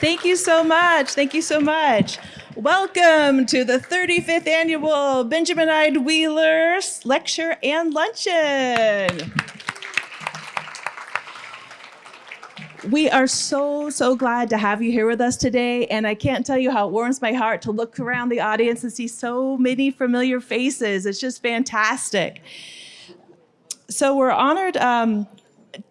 Thank you so much. Thank you so much. Welcome to the 35th annual Benjamin Ide Wheeler Lecture and Luncheon. We are so, so glad to have you here with us today. And I can't tell you how it warms my heart to look around the audience and see so many familiar faces. It's just fantastic. So we're honored um,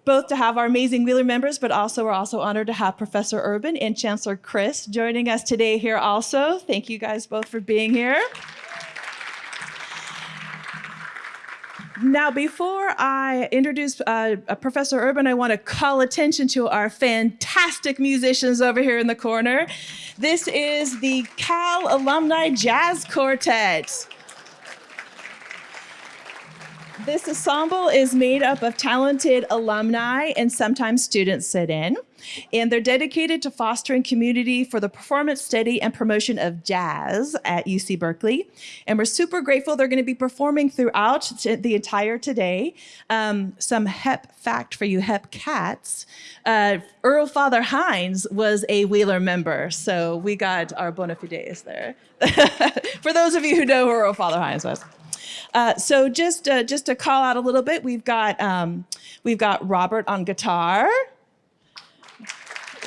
both to have our amazing Wheeler members, but also we're also honored to have Professor Urban and Chancellor Christ joining us today here also. Thank you guys both for being here. Now, before I introduce uh, Professor Urban, I want to call attention to our fantastic musicians over here in the corner. This is the Cal Alumni Jazz Quartet. This ensemble is made up of talented alumni and sometimes students sit in. And they're dedicated to fostering community for the performance, study, and promotion of jazz at UC Berkeley. And we're super grateful they're going to be performing throughout the entire today. Um, some HEP fact for you HEP cats. Uh, Earl Father Hines was a Wheeler member, so we got our bona fides there. for those of you who know who Earl Father Hines was. Uh, so just uh, just to call out a little bit, we've got um, we've got Robert on guitar.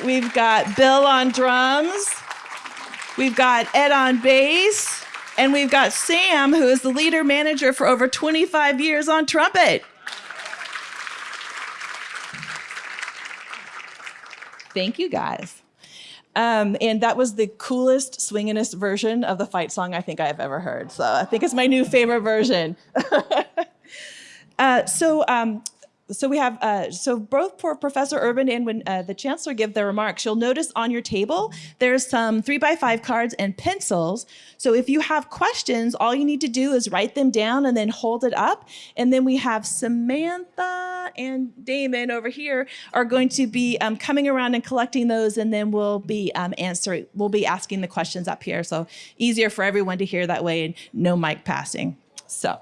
We've got Bill on drums. We've got Ed on bass. And we've got Sam, who is the leader manager for over 25 years on trumpet. Thank you guys. Um, and that was the coolest, swinginest version of the fight song I think I've ever heard. So I think it's my new favorite version. uh, so um, so we have, uh, so both for Professor Urban and when uh, the Chancellor give their remarks, you'll notice on your table, there's some three by five cards and pencils. So if you have questions, all you need to do is write them down and then hold it up. And then we have Samantha and Damon over here are going to be um, coming around and collecting those and then we'll be um, answering, we'll be asking the questions up here. So easier for everyone to hear that way and no mic passing. So.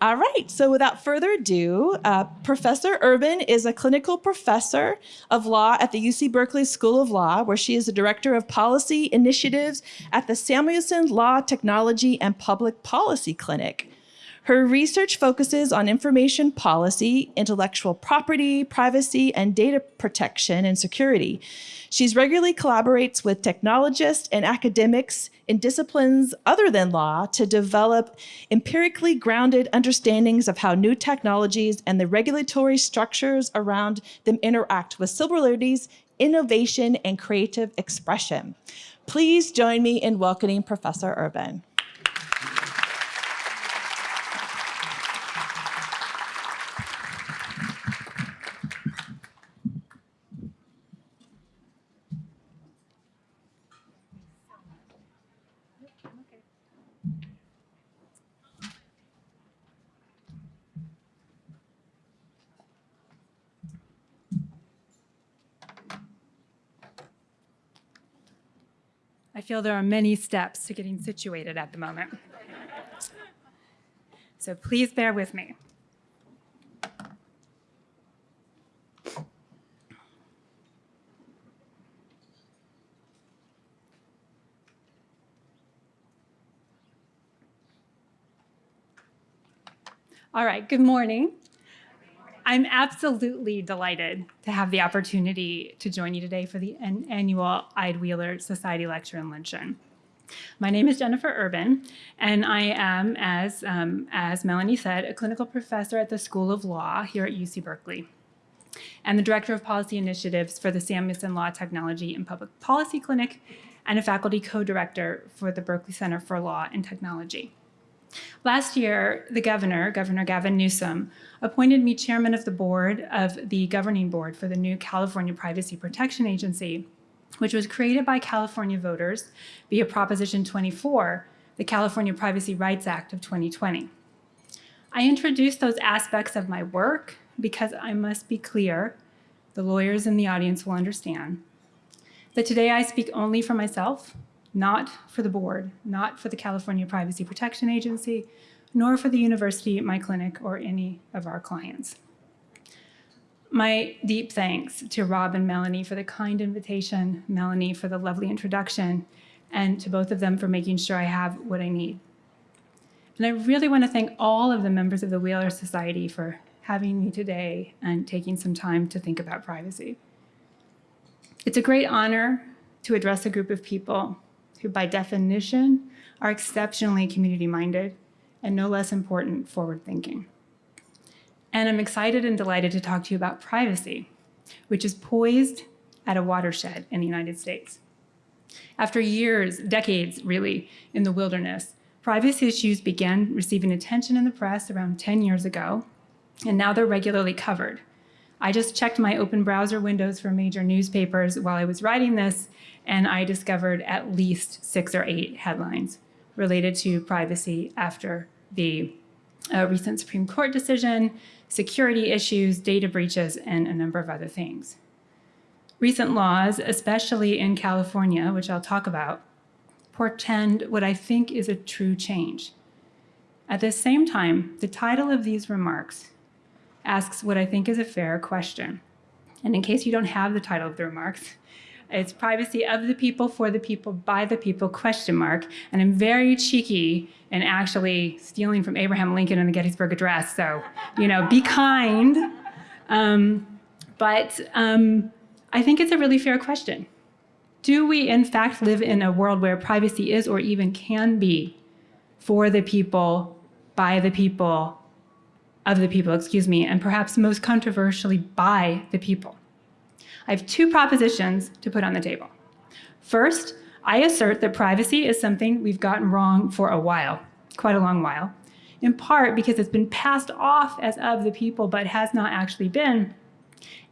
All right, so without further ado, uh, Professor Urban is a clinical professor of law at the UC Berkeley School of Law, where she is the director of policy initiatives at the Samuelson Law, Technology, and Public Policy Clinic. Her research focuses on information policy, intellectual property, privacy, and data protection and security. She's regularly collaborates with technologists and academics in disciplines other than law to develop empirically grounded understandings of how new technologies and the regulatory structures around them interact with civil liberties, innovation, and creative expression. Please join me in welcoming Professor Urban. Feel there are many steps to getting situated at the moment. So please bear with me. All right, good morning. I'm absolutely delighted to have the opportunity to join you today for the annual Ide Wheeler Society Lecture and Luncheon. My name is Jennifer Urban, and I am, as, um, as Melanie said, a clinical professor at the School of Law here at UC Berkeley, and the Director of Policy Initiatives for the Samuelson Law, Technology, and Public Policy Clinic, and a faculty co-director for the Berkeley Center for Law and Technology. Last year, the governor, Governor Gavin Newsom, appointed me chairman of the board of the governing board for the new California Privacy Protection Agency, which was created by California voters via Proposition 24, the California Privacy Rights Act of 2020. I introduced those aspects of my work because I must be clear, the lawyers in the audience will understand, that today I speak only for myself not for the board, not for the California Privacy Protection Agency, nor for the university, my clinic, or any of our clients. My deep thanks to Rob and Melanie for the kind invitation, Melanie for the lovely introduction, and to both of them for making sure I have what I need. And I really want to thank all of the members of the Wheeler Society for having me today and taking some time to think about privacy. It's a great honor to address a group of people who, by definition, are exceptionally community minded and no less important, forward thinking. And I'm excited and delighted to talk to you about privacy, which is poised at a watershed in the United States. After years, decades really, in the wilderness, privacy issues began receiving attention in the press around 10 years ago, and now they're regularly covered. I just checked my open browser windows for major newspapers while I was writing this, and I discovered at least six or eight headlines related to privacy after the uh, recent Supreme Court decision, security issues, data breaches, and a number of other things. Recent laws, especially in California, which I'll talk about, portend what I think is a true change. At the same time, the title of these remarks asks what I think is a fair question. And in case you don't have the title of the remarks, it's privacy of the people, for the people, by the people, question mark. And I'm very cheeky and actually stealing from Abraham Lincoln in the Gettysburg Address. So, you know, be kind. Um, but um, I think it's a really fair question. Do we, in fact, live in a world where privacy is or even can be for the people, by the people, of the people, excuse me, and perhaps most controversially, by the people? I have two propositions to put on the table. First, I assert that privacy is something we've gotten wrong for a while, quite a long while, in part because it's been passed off as of the people but has not actually been,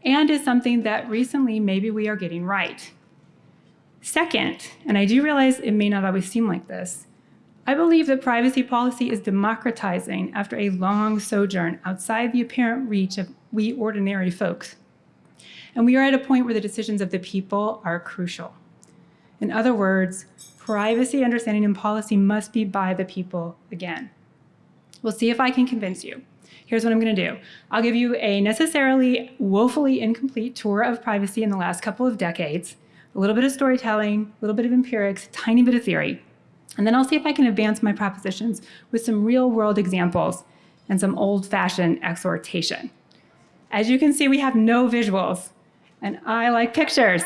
and is something that recently maybe we are getting right. Second, and I do realize it may not always seem like this, I believe that privacy policy is democratizing after a long sojourn outside the apparent reach of we ordinary folks. And we are at a point where the decisions of the people are crucial. In other words, privacy understanding and policy must be by the people again. We'll see if I can convince you. Here's what I'm going to do. I'll give you a necessarily woefully incomplete tour of privacy in the last couple of decades, a little bit of storytelling, a little bit of empirics, a tiny bit of theory. And then I'll see if I can advance my propositions with some real world examples and some old fashioned exhortation. As you can see, we have no visuals, and I like pictures.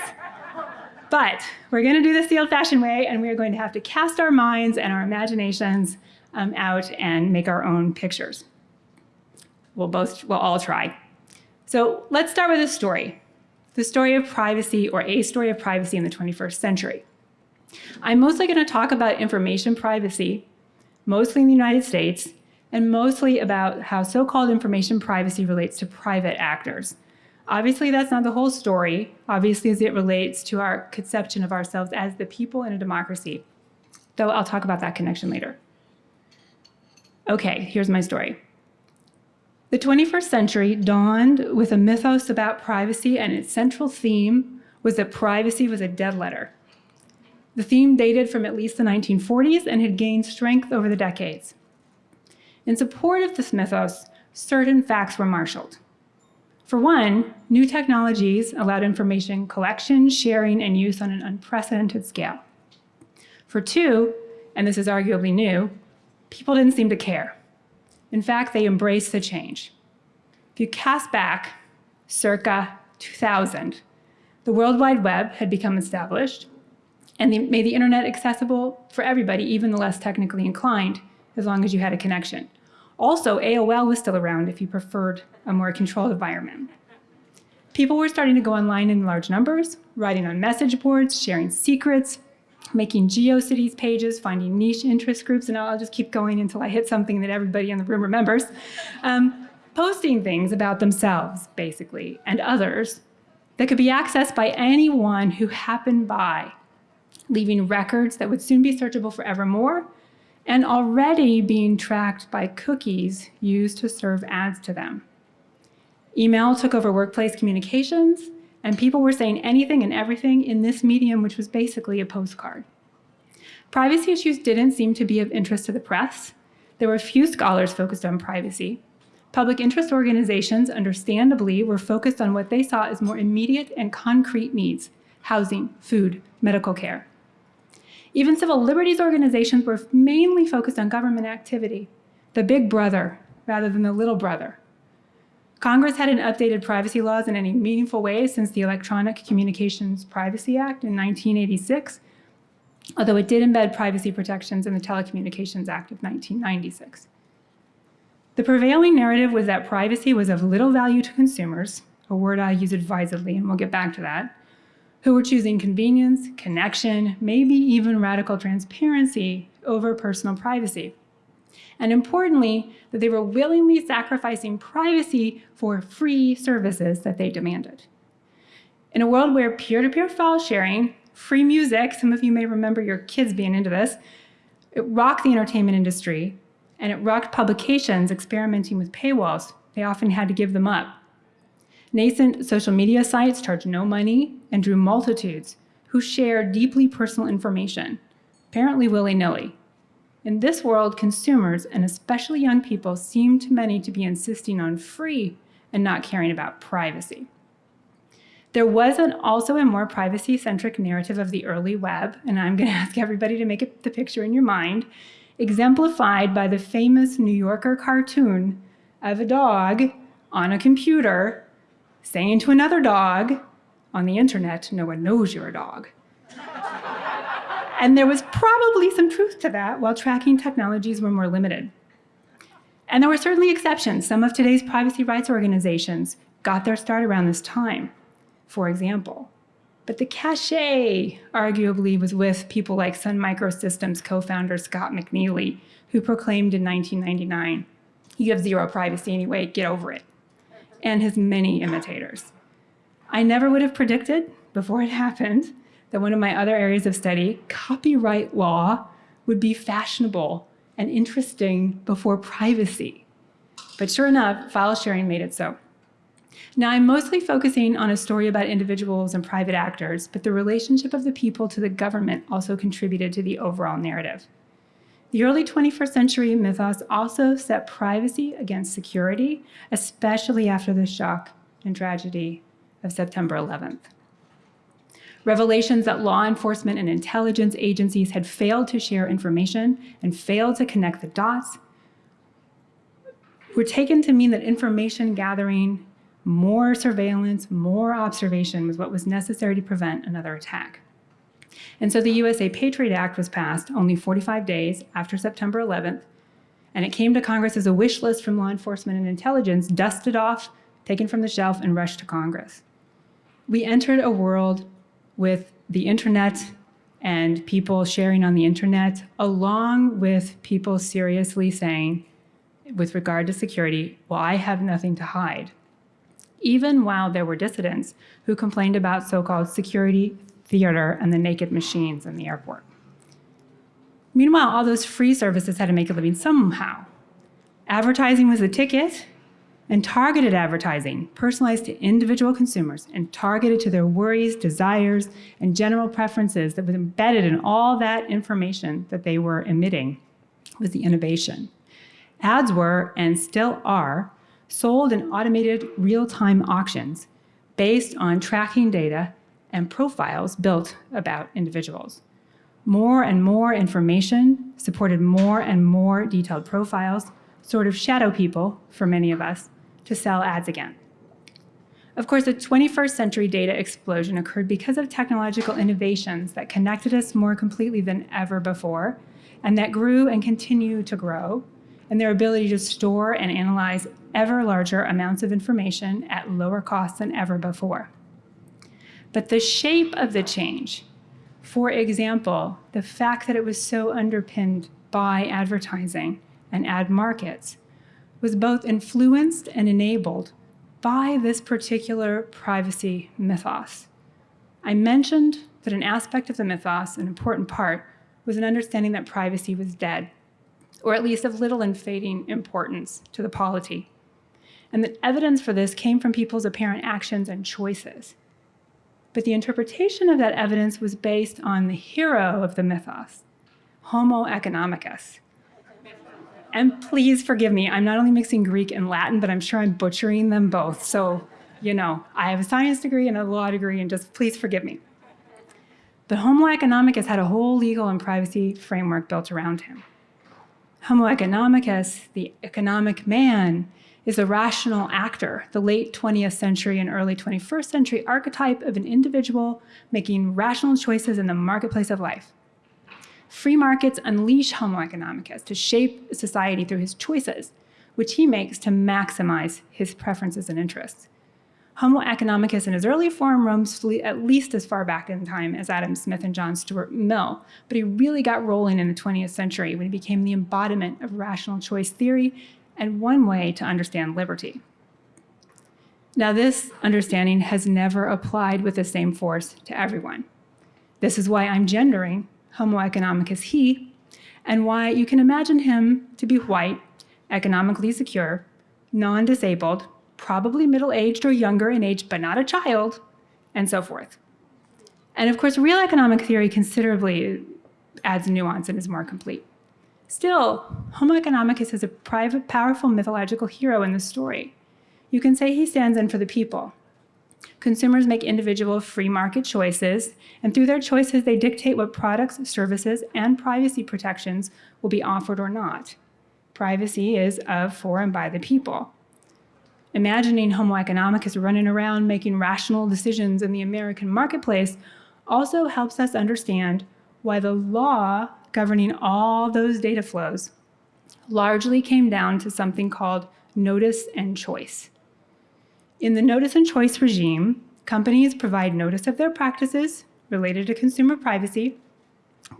But we're going to do this the old-fashioned way, and we are going to have to cast our minds and our imaginations um, out and make our own pictures. We'll both, we'll all try. So let's start with a story. The story of privacy, or a story of privacy in the 21st century. I'm mostly going to talk about information privacy, mostly in the United States, and mostly about how so-called information privacy relates to private actors, Obviously, that's not the whole story, obviously, as it relates to our conception of ourselves as the people in a democracy, though I'll talk about that connection later. Okay, here's my story. The 21st century dawned with a mythos about privacy, and its central theme was that privacy was a dead letter. The theme dated from at least the 1940s and had gained strength over the decades. In support of this mythos, certain facts were marshaled. For one, new technologies allowed information collection, sharing, and use on an unprecedented scale. For two, and this is arguably new, people didn't seem to care. In fact, they embraced the change. If you cast back circa 2000, the World Wide Web had become established and made the internet accessible for everybody, even the less technically inclined, as long as you had a connection. Also, AOL was still around if you preferred a more controlled environment. People were starting to go online in large numbers, writing on message boards, sharing secrets, making GeoCities pages, finding niche interest groups, and I'll just keep going until I hit something that everybody in the room remembers. Um, posting things about themselves, basically, and others that could be accessed by anyone who happened by, leaving records that would soon be searchable forevermore and already being tracked by cookies used to serve ads to them. Email took over workplace communications, and people were saying anything and everything in this medium, which was basically a postcard. Privacy issues didn't seem to be of interest to the press. There were few scholars focused on privacy. Public interest organizations, understandably, were focused on what they saw as more immediate and concrete needs housing, food, medical care. Even civil liberties organizations were mainly focused on government activity, the big brother rather than the little brother. Congress hadn't updated privacy laws in any meaningful way since the Electronic Communications Privacy Act in 1986, although it did embed privacy protections in the Telecommunications Act of 1996. The prevailing narrative was that privacy was of little value to consumers, a word I use advisedly, and we'll get back to that, who were choosing convenience, connection, maybe even radical transparency over personal privacy. And importantly, that they were willingly sacrificing privacy for free services that they demanded. In a world where peer-to-peer file sharing, free music, some of you may remember your kids being into this, it rocked the entertainment industry and it rocked publications experimenting with paywalls. They often had to give them up. Nascent social media sites charged no money and drew multitudes who shared deeply personal information, apparently willy-nilly. In this world, consumers, and especially young people, seem to many to be insisting on free and not caring about privacy. There was an, also a more privacy-centric narrative of the early web, and I'm going to ask everybody to make it, the picture in your mind, exemplified by the famous New Yorker cartoon of a dog on a computer saying to another dog on the internet, no one knows you're a dog. and there was probably some truth to that while tracking technologies were more limited. And there were certainly exceptions. Some of today's privacy rights organizations got their start around this time, for example. But the cachet, arguably, was with people like Sun Microsystems co-founder Scott McNealy, who proclaimed in 1999, you have zero privacy anyway, get over it, and his many imitators. I never would have predicted, before it happened, that one of my other areas of study, copyright law, would be fashionable and interesting before privacy. But sure enough, file sharing made it so. Now, I'm mostly focusing on a story about individuals and private actors, but the relationship of the people to the government also contributed to the overall narrative. The early 21st century mythos also set privacy against security, especially after the shock and tragedy of September 11th. Revelations that law enforcement and intelligence agencies had failed to share information and failed to connect the dots were taken to mean that information gathering more surveillance, more observation was what was necessary to prevent another attack. And so the USA Patriot Act was passed only 45 days after September 11th, and it came to Congress as a wish list from law enforcement and intelligence, dusted off, taken from the shelf, and rushed to Congress. We entered a world with the internet and people sharing on the internet, along with people seriously saying, with regard to security, well, I have nothing to hide even while there were dissidents who complained about so-called security theater and the naked machines in the airport. Meanwhile, all those free services had to make a living somehow. Advertising was the ticket, and targeted advertising, personalized to individual consumers and targeted to their worries, desires, and general preferences that was embedded in all that information that they were emitting was the innovation. Ads were, and still are, sold in automated real-time auctions based on tracking data and profiles built about individuals. More and more information supported more and more detailed profiles, sort of shadow people for many of us, to sell ads again. Of course, the 21st century data explosion occurred because of technological innovations that connected us more completely than ever before, and that grew and continue to grow, and their ability to store and analyze ever larger amounts of information at lower costs than ever before. But the shape of the change, for example, the fact that it was so underpinned by advertising and ad markets, was both influenced and enabled by this particular privacy mythos. I mentioned that an aspect of the mythos, an important part, was an understanding that privacy was dead, or at least of little and fading importance to the polity and the evidence for this came from people's apparent actions and choices. But the interpretation of that evidence was based on the hero of the mythos, Homo economicus. And please forgive me, I'm not only mixing Greek and Latin, but I'm sure I'm butchering them both. So, you know, I have a science degree and a law degree, and just please forgive me. But Homo economicus had a whole legal and privacy framework built around him. Homo economicus, the economic man, is a rational actor, the late 20th century and early 21st century archetype of an individual making rational choices in the marketplace of life. Free markets unleash Homo economicus to shape society through his choices, which he makes to maximize his preferences and interests. Homo economicus in his early form roams at least as far back in time as Adam Smith and John Stuart Mill, but he really got rolling in the 20th century when he became the embodiment of rational choice theory and one way to understand liberty. Now, this understanding has never applied with the same force to everyone. This is why I'm gendering Homo economicus he, and why you can imagine him to be white, economically secure, non disabled, probably middle aged or younger in age, but not a child, and so forth. And of course, real economic theory considerably adds nuance and is more complete. Still, Homo economicus is a private, powerful mythological hero in the story. You can say he stands in for the people. Consumers make individual free market choices, and through their choices, they dictate what products, services, and privacy protections will be offered or not. Privacy is of, for, and by the people. Imagining Homo economicus running around making rational decisions in the American marketplace also helps us understand why the law governing all those data flows largely came down to something called notice and choice. In the notice and choice regime, companies provide notice of their practices related to consumer privacy.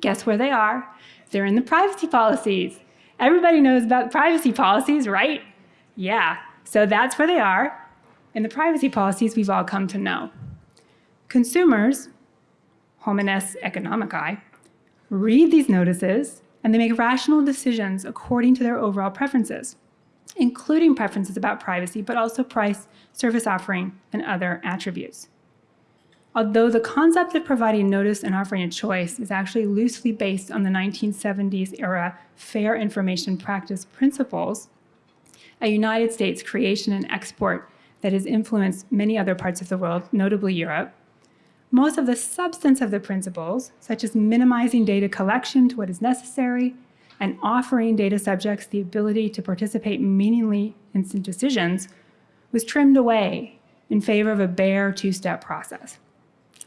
Guess where they are? They're in the privacy policies. Everybody knows about privacy policies, right? Yeah, so that's where they are in the privacy policies we've all come to know. Consumers, homines economici, read these notices and they make rational decisions according to their overall preferences, including preferences about privacy, but also price, service offering, and other attributes. Although the concept of providing notice and offering a choice is actually loosely based on the 1970s era fair information practice principles, a United States creation and export that has influenced many other parts of the world, notably Europe. Most of the substance of the principles, such as minimizing data collection to what is necessary and offering data subjects the ability to participate meaningfully in decisions, was trimmed away in favor of a bare two-step process.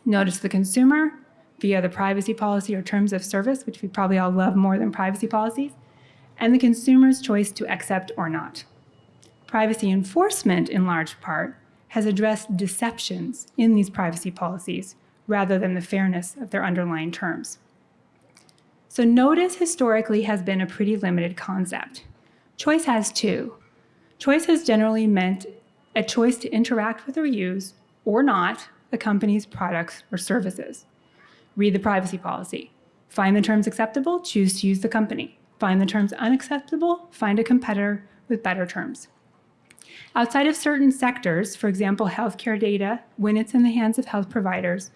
Notice the consumer via the privacy policy or terms of service, which we probably all love more than privacy policies, and the consumer's choice to accept or not. Privacy enforcement, in large part, has addressed deceptions in these privacy policies rather than the fairness of their underlying terms. So notice historically has been a pretty limited concept. Choice has too. Choice has generally meant a choice to interact with or use, or not, a company's products or services. Read the privacy policy. Find the terms acceptable, choose to use the company. Find the terms unacceptable, find a competitor with better terms. Outside of certain sectors, for example, healthcare data, when it's in the hands of health providers,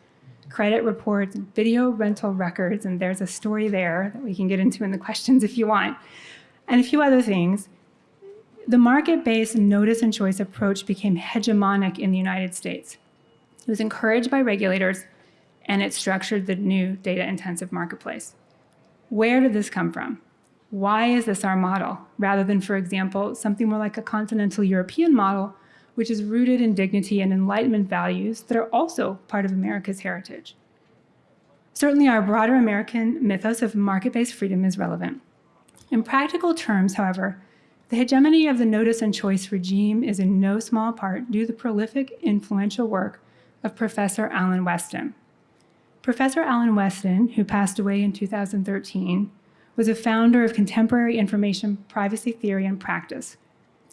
credit reports, video rental records, and there's a story there that we can get into in the questions if you want, and a few other things, the market-based notice and choice approach became hegemonic in the United States. It was encouraged by regulators, and it structured the new data-intensive marketplace. Where did this come from? Why is this our model, rather than, for example, something more like a continental European model, which is rooted in dignity and enlightenment values that are also part of America's heritage? Certainly, our broader American mythos of market-based freedom is relevant. In practical terms, however, the hegemony of the notice and choice regime is in no small part due to the prolific, influential work of Professor Alan Westin. Professor Alan Westin, who passed away in 2013, was a founder of contemporary information privacy theory and practice.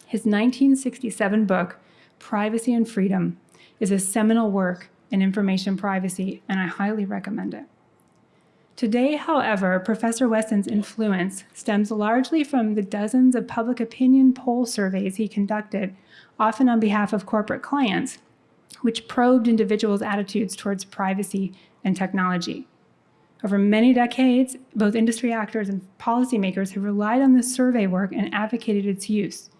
His 1967 book, Privacy and Freedom, is a seminal work in information privacy, and I highly recommend it. Today, however, Professor Westin's influence stems largely from the dozens of public opinion poll surveys he conducted, often on behalf of corporate clients, which probed individuals' attitudes towards privacy and technology. Over many decades, both industry actors and policymakers have relied on this survey work and advocated its use.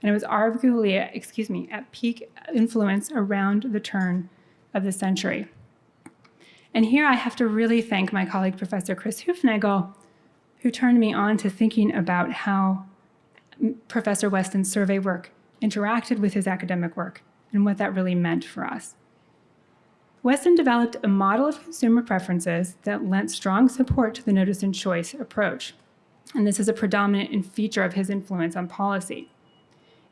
And it was arguably, excuse me, at peak influence around the turn of the century. And here I have to really thank my colleague, Professor Chris Hoofnagle, who turned me on to thinking about how Professor Westin's survey work interacted with his academic work and what that really meant for us. Westin developed a model of consumer preferences that lent strong support to the notice and choice approach. And this is a predominant feature of his influence on policy.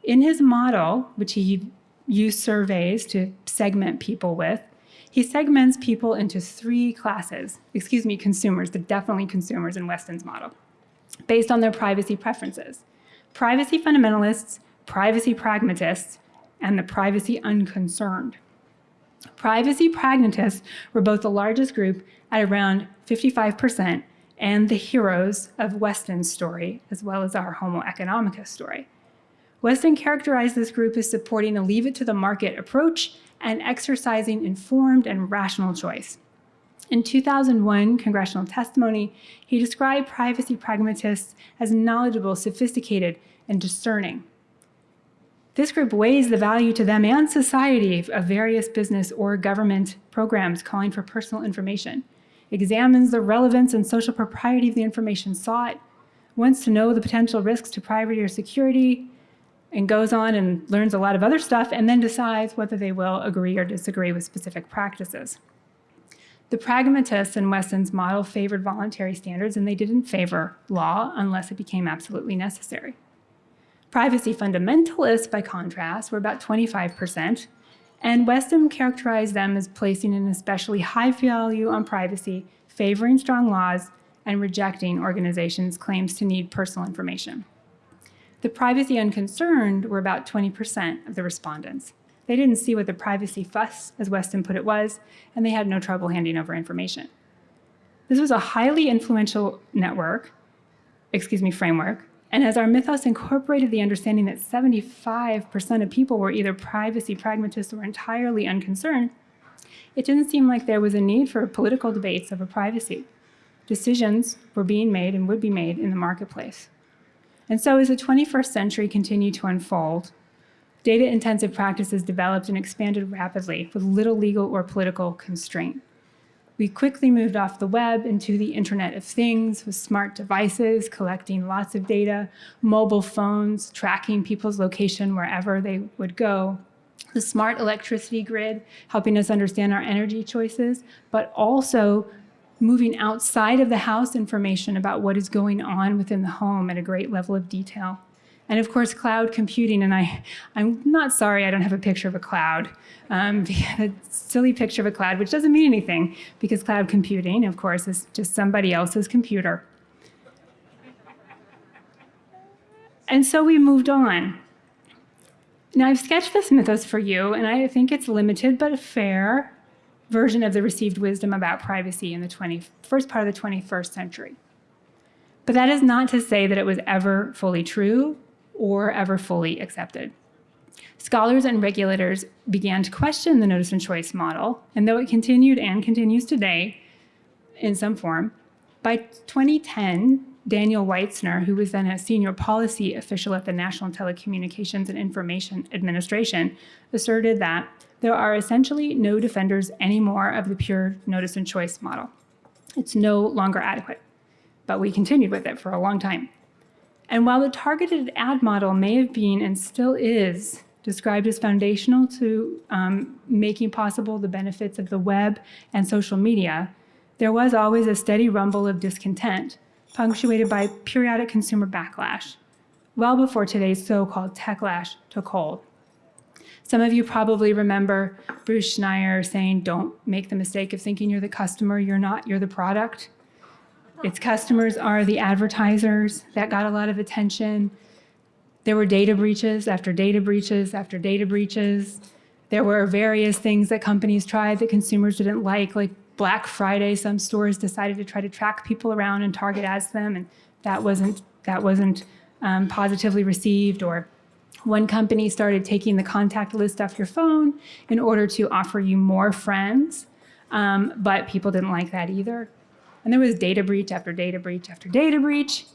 In his model, which he used surveys to segment people with, he segments people into three classes, excuse me, consumers, but definitely consumers in Westin's model, based on their privacy preferences. Privacy fundamentalists, privacy pragmatists, and the privacy unconcerned. Privacy pragmatists were both the largest group at around 55% and the heroes of Westin's story, as well as our Homo economicus story. Westin characterized this group as supporting a leave it to the market approach and exercising informed and rational choice. In 2001 congressional testimony, he described privacy pragmatists as knowledgeable, sophisticated, and discerning. This group weighs the value to them and society of various business or government programs calling for personal information, examines the relevance and social propriety of the information sought, wants to know the potential risks to privacy or security, and goes on and learns a lot of other stuff and then decides whether they will agree or disagree with specific practices. The pragmatists in Westin's model favored voluntary standards and they didn't favor law unless it became absolutely necessary. Privacy fundamentalists, by contrast, were about 25%, and Westin characterized them as placing an especially high value on privacy, favoring strong laws, and rejecting organizations' claims to need personal information. The privacy unconcerned were about 20% of the respondents. They didn't see what the privacy fuss, as Westin put it, was, and they had no trouble handing over information. This was a highly influential network, excuse me, framework, and as our mythos incorporated the understanding that 75% of people were either privacy pragmatists or entirely unconcerned, it didn't seem like there was a need for political debates over privacy. Decisions were being made and would be made in the marketplace. And so as the 21st century continued to unfold, data-intensive practices developed and expanded rapidly with little legal or political constraint. We quickly moved off the web into the Internet of Things with smart devices, collecting lots of data, mobile phones, tracking people's location wherever they would go, the smart electricity grid, helping us understand our energy choices, but also moving outside of the house information about what is going on within the home at a great level of detail. And of course, cloud computing, and I, I'm not sorry I don't have a picture of a cloud, um, a silly picture of a cloud, which doesn't mean anything, because cloud computing, of course, is just somebody else's computer. And so we moved on. Now I've sketched this mythos for you, and I think it's limited but a fair version of the received wisdom about privacy in the 20, first part of the 21st century. But that is not to say that it was ever fully true or ever fully accepted. Scholars and regulators began to question the notice and choice model, and though it continued and continues today in some form, by 2010, Daniel Weitzner, who was then a senior policy official at the National Telecommunications and Information Administration, asserted that there are essentially no defenders anymore of the pure notice and choice model. It's no longer adequate, but we continued with it for a long time. And while the targeted ad model may have been and still is described as foundational to um, making possible the benefits of the web and social media, there was always a steady rumble of discontent, punctuated by periodic consumer backlash, well before today's so-called techlash took hold. Some of you probably remember Bruce Schneier saying, don't make the mistake of thinking you're the customer, you're not, you're the product. Its customers are the advertisers. That got a lot of attention. There were data breaches after data breaches after data breaches. There were various things that companies tried that consumers didn't like, like Black Friday, some stores decided to try to track people around and target ads them, and that wasn't, that wasn't um, positively received. Or one company started taking the contact list off your phone in order to offer you more friends, um, but people didn't like that either. And there was data breach after data breach after data breach.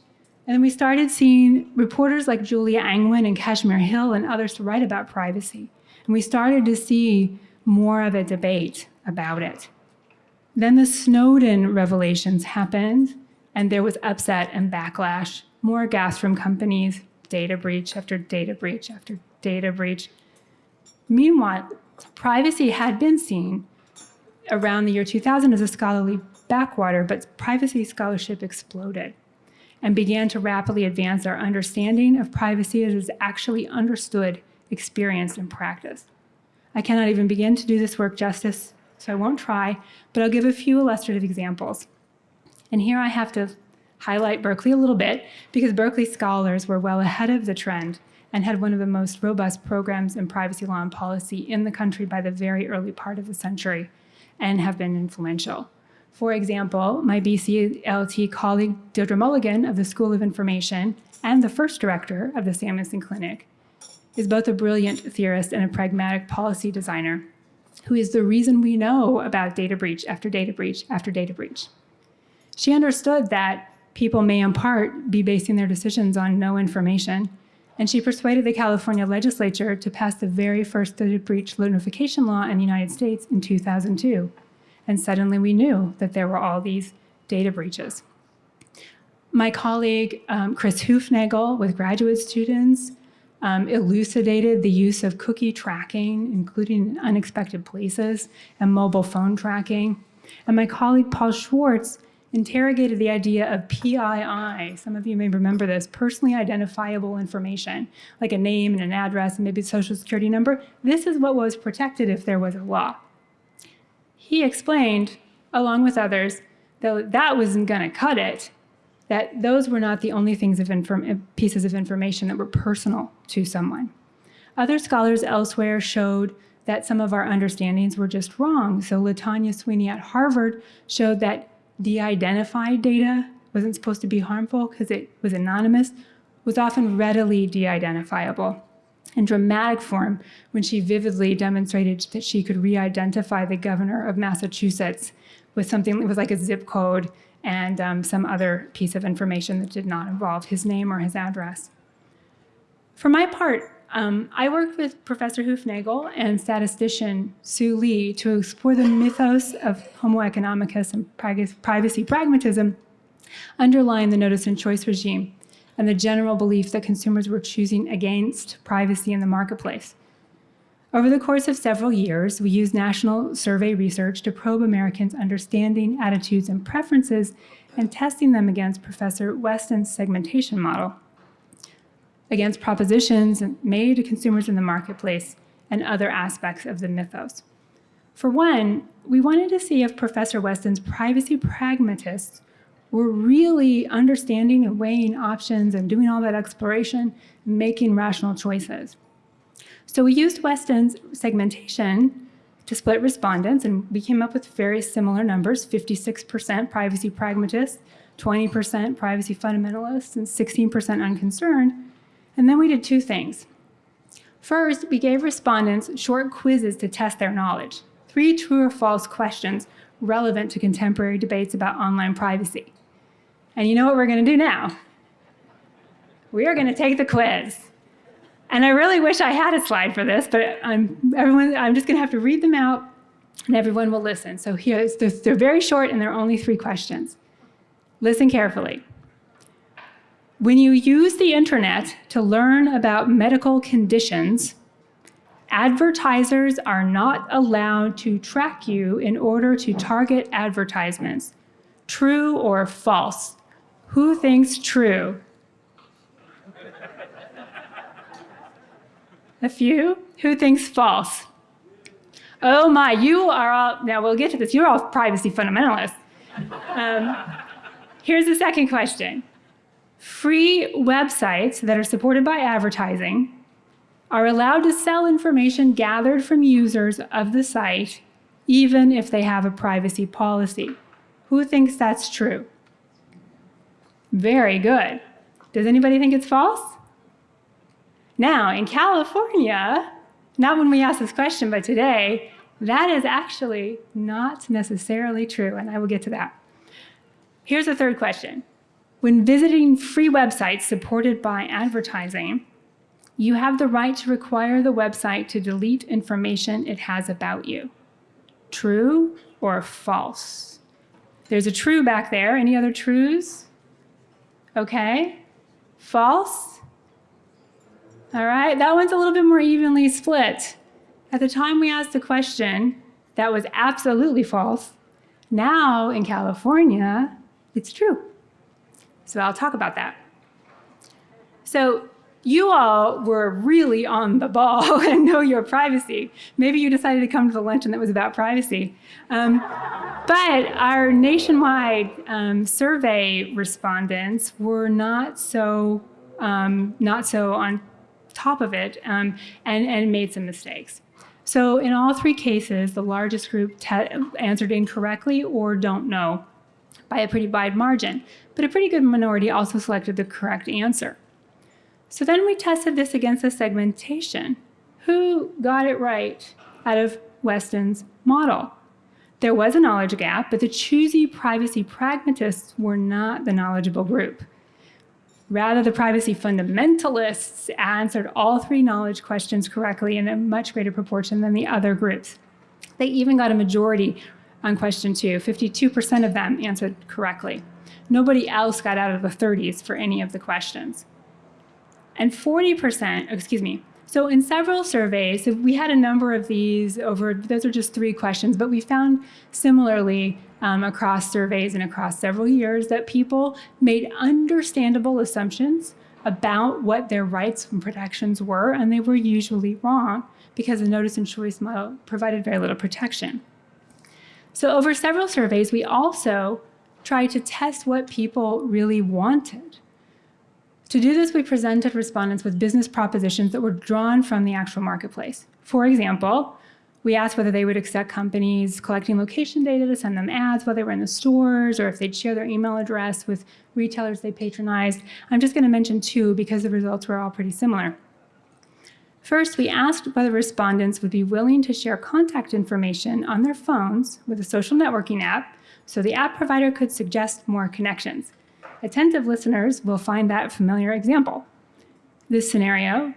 And then we started seeing reporters like Julia Angwin and Kashmir Hill and others to write about privacy. And we started to see more of a debate about it. Then the Snowden revelations happened, and there was upset and backlash, more gas from companies, data breach after data breach after data breach. Meanwhile, privacy had been seen around the year 2000 as a scholarly backwater, but privacy scholarship exploded and began to rapidly advance our understanding of privacy as is actually understood, experienced, and practiced. I cannot even begin to do this work justice, so I won't try, but I'll give a few illustrative examples. And here I have to highlight Berkeley a little bit because Berkeley scholars were well ahead of the trend and had one of the most robust programs in privacy law and policy in the country by the very early part of the century and have been influential. For example, my BCLT colleague Deirdre Mulligan of the School of Information and the first director of the Samuelson Clinic is both a brilliant theorist and a pragmatic policy designer who is the reason we know about data breach after data breach after data breach. She understood that people may in part be basing their decisions on no information, and she persuaded the California legislature to pass the very first data breach notification law in the United States in 2002. And suddenly we knew that there were all these data breaches. My colleague, um, Chris Hoofnagle, with graduate students, um, elucidated the use of cookie tracking, including unexpected places, and mobile phone tracking. And my colleague, Paul Schwartz, interrogated the idea of PII. Some of you may remember this, personally identifiable information, like a name and an address and maybe a social security number. This is what was protected if there was a law. He explained, along with others, that that wasn't going to cut it, that those were not the only things of uh, pieces of information that were personal to someone. Other scholars elsewhere showed that some of our understandings were just wrong. So Latanya Sweeney at Harvard showed that de-identified data wasn't supposed to be harmful because it was anonymous, was often readily de-identifiable in dramatic form when she vividly demonstrated that she could re-identify the governor of Massachusetts with something that was like a zip code and um, some other piece of information that did not involve his name or his address. For my part, um, I worked with Professor Hoofnagle and statistician Su Li to explore the mythos of Homo economicus and privacy pragmatism underlying the notice and choice regime and the general belief that consumers were choosing against privacy in the marketplace. Over the course of several years, we used national survey research to probe Americans' understanding, attitudes, and preferences and testing them against Professor Westin's segmentation model against propositions made to consumers in the marketplace and other aspects of the mythos. For one, we wanted to see if Professor Westin's privacy pragmatists were really understanding and weighing options and doing all that exploration, making rational choices. So we used Westin's segmentation to split respondents, and we came up with very similar numbers, 56% privacy pragmatists, 20% privacy fundamentalists, and 16% unconcerned. And then we did two things. First, we gave respondents short quizzes to test their knowledge, three true or false questions relevant to contemporary debates about online privacy. And you know what we're going to do now? We are going to take the quiz. And I really wish I had a slide for this, but I'm, everyone, I'm just going to have to read them out and everyone will listen. So here, they're, they're very short and they're only three questions. Listen carefully. When you use the internet to learn about medical conditions, advertisers are not allowed to track you in order to target advertisements. True or false? Who thinks true? A few? Who thinks false? Oh my, you are all, now we'll get to this, you're all privacy fundamentalists. Um, here's the second question. Free websites that are supported by advertising are allowed to sell information gathered from users of the site, even if they have a privacy policy. Who thinks that's true? Very good. Does anybody think it's false? Now, in California, not when we asked this question, but today, that is actually not necessarily true, and I will get to that. Here's a third question. When visiting free websites supported by advertising, you have the right to require the website to delete information it has about you. True or false? There's a true back there. Any other trues? Okay. False? All right, that one's a little bit more evenly split. At the time we asked the question, that was absolutely false. Now in California, it's true. So I'll talk about that. So you all were really on the ball and know your privacy. Maybe you decided to come to the luncheon that was about privacy. Um, but our nationwide um, survey respondents were not so um, not so on top of it um, and, and made some mistakes. So in all three cases, the largest group answered incorrectly or don't know by a pretty wide margin, but a pretty good minority also selected the correct answer. So then we tested this against the segmentation. Who got it right out of Westin's model? There was a knowledge gap, but the choosy privacy pragmatists were not the knowledgeable group. Rather, the privacy fundamentalists answered all three knowledge questions correctly in a much greater proportion than the other groups. They even got a majority on question two. 52% of them answered correctly. Nobody else got out of the 30s for any of the questions. And 40%, excuse me, so in several surveys, so we had a number of these over, those are just three questions, but we found similarly um, across surveys and across several years that people made understandable assumptions about what their rights and protections were, and they were usually wrong because the notice and choice model provided very little protection. So over several surveys, we also tried to test what people really wanted. To do this, we presented respondents with business propositions that were drawn from the actual marketplace. For example, we asked whether they would accept companies collecting location data to send them ads while they were in the stores, or if they'd share their email address with retailers they patronized. I'm just going to mention two because the results were all pretty similar. First, we asked whether respondents would be willing to share contact information on their phones with a social networking app so the app provider could suggest more connections. Attentive listeners will find that familiar example. This scenario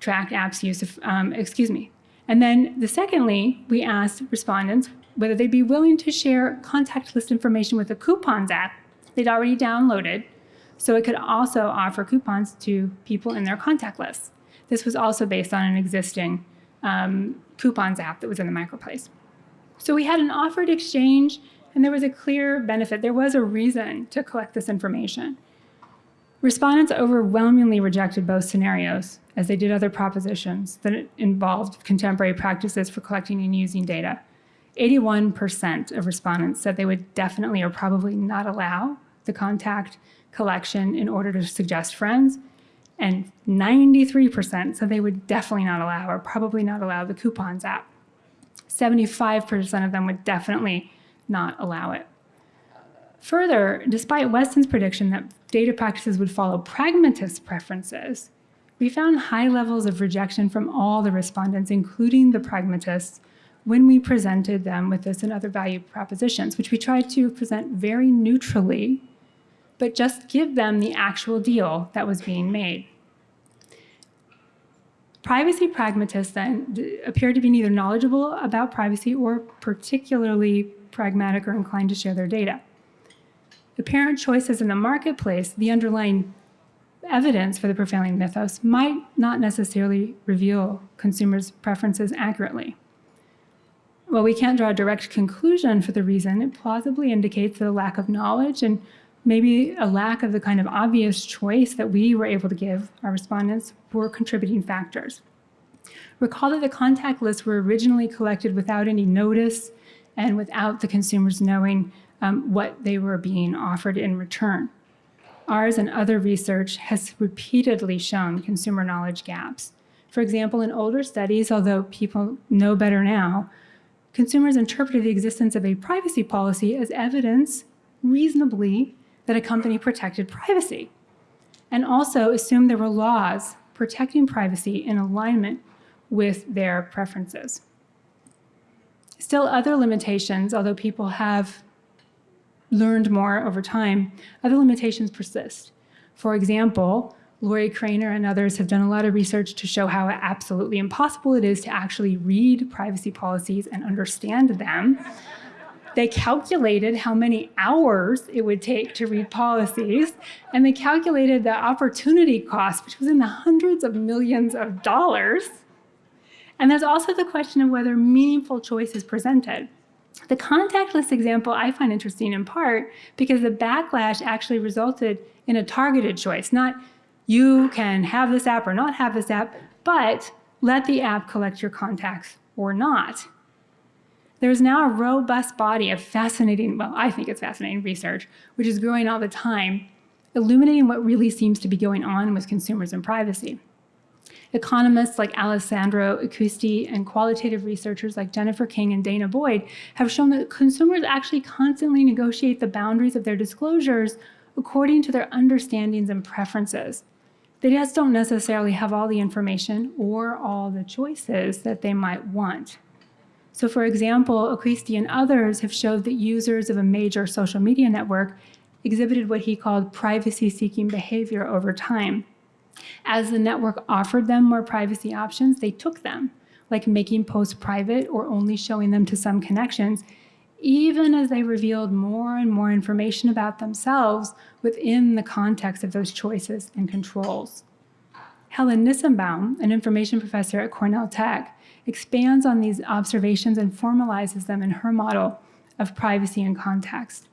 tracked apps use of, um, excuse me. And then the secondly, we asked respondents whether they'd be willing to share contact list information with a coupons app they'd already downloaded so it could also offer coupons to people in their contact lists. This was also based on an existing um, coupons app that was in the marketplace. So we had an offered exchange and there was a clear benefit. There was a reason to collect this information. Respondents overwhelmingly rejected both scenarios, as they did other propositions that involved contemporary practices for collecting and using data. 81% of respondents said they would definitely or probably not allow the contact collection in order to suggest friends, and 93% said they would definitely not allow or probably not allow the coupons app. 75% of them would definitely not allow it. Further, despite Westin's prediction that data practices would follow pragmatist preferences, we found high levels of rejection from all the respondents, including the pragmatists, when we presented them with this and other value propositions, which we tried to present very neutrally, but just give them the actual deal that was being made. Privacy pragmatists then appear to be neither knowledgeable about privacy or particularly pragmatic or inclined to share their data. The apparent choices in the marketplace, the underlying evidence for the prevailing mythos, might not necessarily reveal consumers' preferences accurately. While we can't draw a direct conclusion for the reason, it plausibly indicates that a lack of knowledge and maybe a lack of the kind of obvious choice that we were able to give our respondents were contributing factors. Recall that the contact lists were originally collected without any notice and without the consumers knowing um, what they were being offered in return. Ours and other research has repeatedly shown consumer knowledge gaps. For example, in older studies, although people know better now, consumers interpreted the existence of a privacy policy as evidence, reasonably, that a company protected privacy, and also assumed there were laws protecting privacy in alignment with their preferences. Still other limitations, although people have learned more over time, other limitations persist. For example, Lorrie Cranor and others have done a lot of research to show how absolutely impossible it is to actually read privacy policies and understand them. They calculated how many hours it would take to read policies, and they calculated the opportunity cost, which was in the hundreds of millions of dollars. And there's also the question of whether meaningful choice is presented. The contactless example I find interesting in part because the backlash actually resulted in a targeted choice, not you can have this app or not have this app, but let the app collect your contacts or not. There's now a robust body of fascinating, well, I think it's fascinating research, which is growing all the time, illuminating what really seems to be going on with consumers and privacy. Economists like Alessandro Acquisti and qualitative researchers like Jennifer King and danah boyd have shown that consumers actually constantly negotiate the boundaries of their disclosures according to their understandings and preferences. They just don't necessarily have all the information or all the choices that they might want. So for example, Acquisti and others have showed that users of a major social media network exhibited what he called privacy-seeking behavior over time. As the network offered them more privacy options, they took them, like making posts private or only showing them to some connections, even as they revealed more and more information about themselves within the context of those choices and controls. Helen Nissenbaum, an information professor at Cornell Tech, expands on these observations and formalizes them in her model of privacy and context.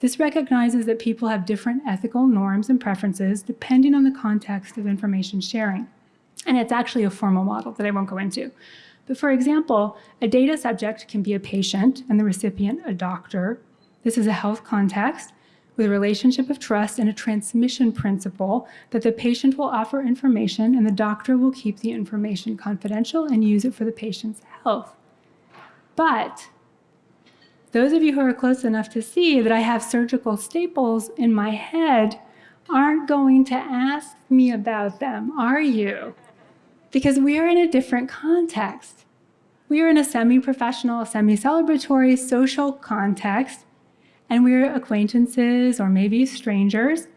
This recognizes that people have different ethical norms and preferences depending on the context of information sharing. And it's actually a formal model that I won't go into. But for example, a data subject can be a patient and the recipient a doctor. This is a health context with a relationship of trust and a transmission principle that the patient will offer information and the doctor will keep the information confidential and use it for the patient's health. But those of you who are close enough to see that I have surgical staples in my head aren't going to ask me about them, are you? because we are in a different context. We are in a semi-professional, semi-celebratory social context, and we're acquaintances or maybe strangers.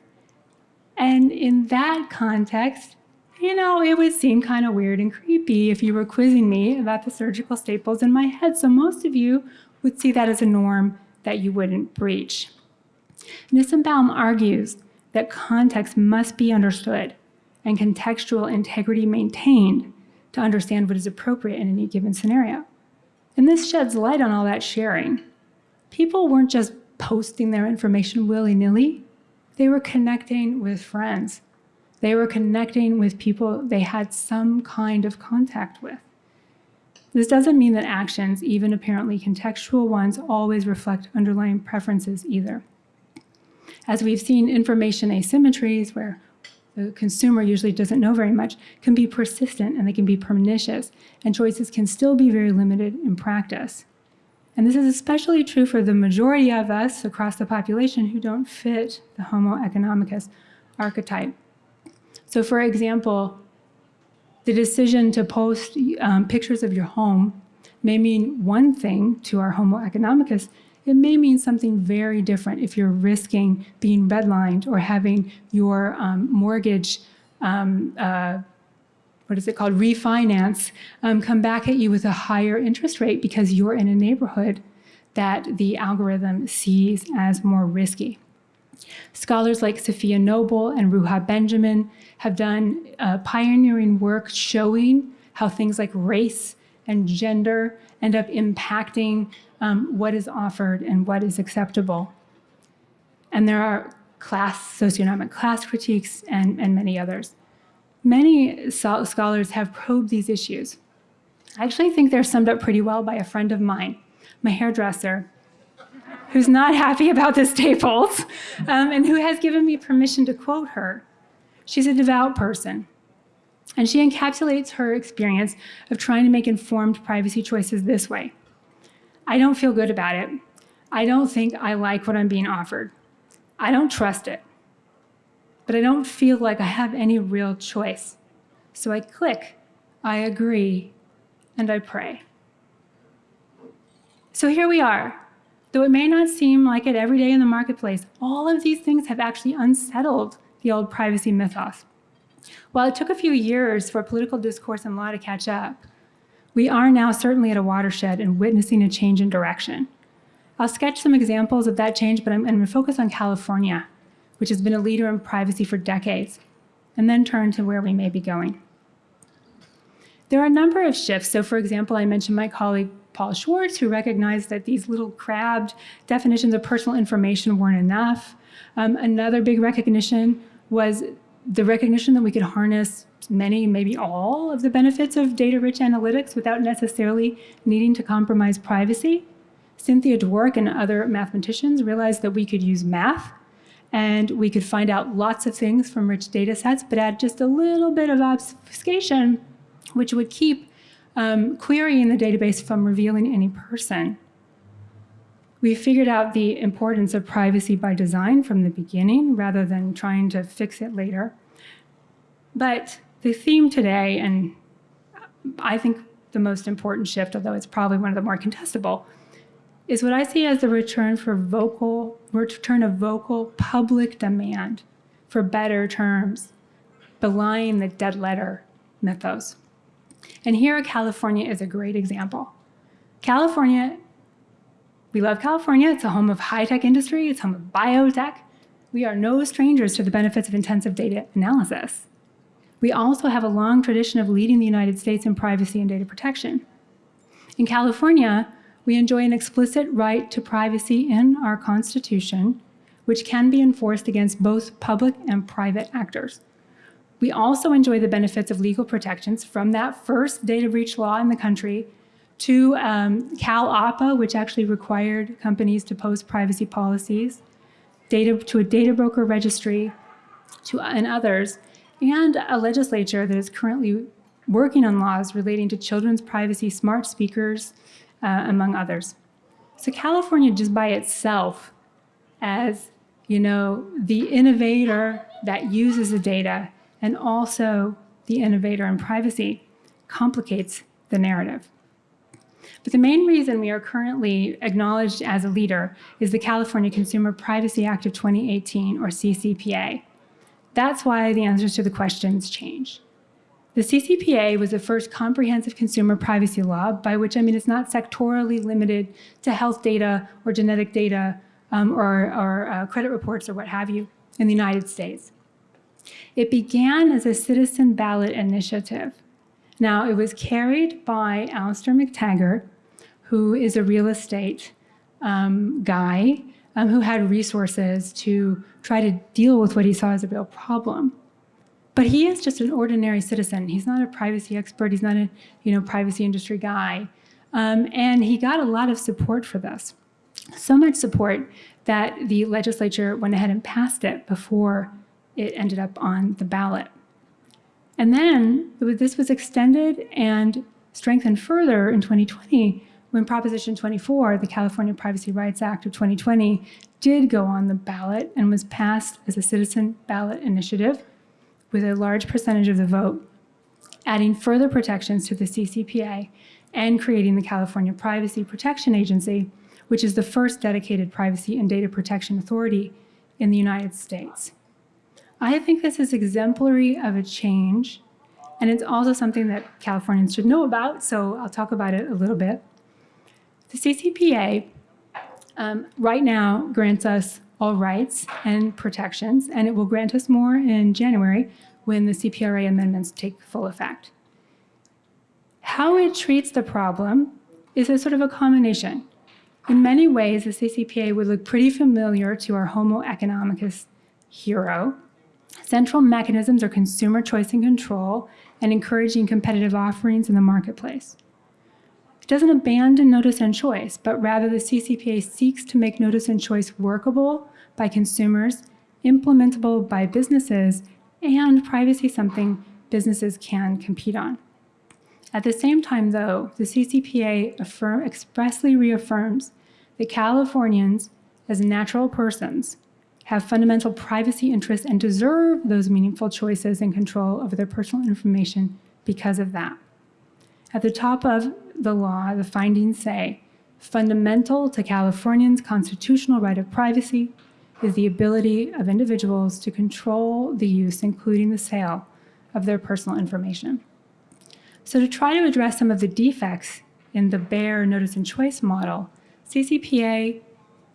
And in that context, you know, it would seem kind of weird and creepy if you were quizzing me about the surgical staples in my head. So most of you would see that as a norm that you wouldn't breach. Nissenbaum argues that context must be understood and contextual integrity maintained to understand what is appropriate in any given scenario. And this sheds light on all that sharing. People weren't just posting their information willy-nilly. They were connecting with friends. They were connecting with people they had some kind of contact with. This doesn't mean that actions, even apparently contextual ones, always reflect underlying preferences either. As we've seen information asymmetries where the consumer usually doesn't know very much, can be persistent and they can be pernicious, and choices can still be very limited in practice. And this is especially true for the majority of us across the population who don't fit the Homo economicus archetype. So for example, the decision to post um, pictures of your home may mean one thing to our Homo economicus, it may mean something very different if you're risking being redlined or having your um, mortgage, um, uh, what is it called, refinance, um, come back at you with a higher interest rate because you're in a neighborhood that the algorithm sees as more risky. Scholars like Safiya Noble and Ruha Benjamin have done uh, pioneering work showing how things like race and gender end up impacting um, what is offered and what is acceptable. And there are class, socioeconomic class critiques and, and many others. Many scholars have probed these issues. I actually think they're summed up pretty well by a friend of mine, my hairdresser, who's not happy about the staples um, and who has given me permission to quote her. She's a devout person. And she encapsulates her experience of trying to make informed privacy choices this way. I don't feel good about it. I don't think I like what I'm being offered. I don't trust it. But I don't feel like I have any real choice. So I click, I agree, and I pray. So here we are, Though it may not seem like it every day in the marketplace, all of these things have actually unsettled the old privacy mythos. While it took a few years for political discourse and law to catch up, we are now certainly at a watershed and witnessing a change in direction. I'll sketch some examples of that change, but I'm, I'm going to focus on California, which has been a leader in privacy for decades, and then turn to where we may be going. There are a number of shifts. So for example, I mentioned my colleague Paul Schwartz, who recognized that these little crabbed definitions of personal information weren't enough. Um, another big recognition was the recognition that we could harness many, maybe all of the benefits of data-rich analytics without necessarily needing to compromise privacy. Cynthia Dwork and other mathematicians realized that we could use math and we could find out lots of things from rich data sets, but add just a little bit of obfuscation, which would keep um, querying the database from revealing any person. We figured out the importance of privacy by design from the beginning rather than trying to fix it later. But the theme today, and I think the most important shift, although it's probably one of the more contestable, is what I see as the return for vocal, return of vocal public demand for better terms, belying the dead letter mythos. And here, California is a great example. California, we love California. It's a home of high-tech industry. It's home of biotech. We are no strangers to the benefits of intensive data analysis. We also have a long tradition of leading the United States in privacy and data protection. In California, we enjoy an explicit right to privacy in our Constitution, which can be enforced against both public and private actors. We also enjoy the benefits of legal protections from that first data breach law in the country to um, CalOPPA, which actually required companies to post privacy policies, data, to a data broker registry, to, and others, and a legislature that is currently working on laws relating to children's privacy, smart speakers, uh, among others. So California just by itself as, you know, the innovator that uses the data and also the innovator in privacy complicates the narrative. But the main reason we are currently acknowledged as a leader is the California Consumer Privacy Act of 2018, or CCPA. That's why the answers to the questions change. The CCPA was the first comprehensive consumer privacy law, by which I mean it's not sectorally limited to health data or genetic data um, or, or uh, credit reports or what have you in the United States. It began as a citizen ballot initiative. Now, it was carried by Alastair Mactaggart, who is a real estate um, guy um, who had resources to try to deal with what he saw as a real problem. But he is just an ordinary citizen. He's not a privacy expert. He's not a you know, privacy industry guy. Um, and he got a lot of support for this. So much support that the legislature went ahead and passed it before it ended up on the ballot. And then this was extended and strengthened further in 2020 when Proposition 24, the California Privacy Rights Act of 2020, did go on the ballot and was passed as a citizen ballot initiative with a large percentage of the vote, adding further protections to the CCPA and creating the California Privacy Protection Agency, which is the first dedicated privacy and data protection authority in the United States. I think this is exemplary of a change, and it's also something that Californians should know about, so I'll talk about it a little bit. The CCPA um, right now grants us all rights and protections, and it will grant us more in January when the CPRA amendments take full effect. How it treats the problem is a sort of a combination. In many ways, the CCPA would look pretty familiar to our Homo economicus hero. Central mechanisms are consumer choice and control and encouraging competitive offerings in the marketplace It doesn't abandon notice and choice, but rather the CCPA seeks to make notice and choice workable by consumers, implementable by businesses, and privacy something businesses can compete on. At the same time, though, the CCPA affirm, expressly reaffirms that Californians, as natural persons, have fundamental privacy interests and deserve those meaningful choices and control over their personal information because of that. At the top of the law, the findings say Fundamental to Californians' constitutional right of privacy is the ability of individuals to control the use, including the sale, of their personal information. So, to try to address some of the defects in the bare notice and choice model, CCPA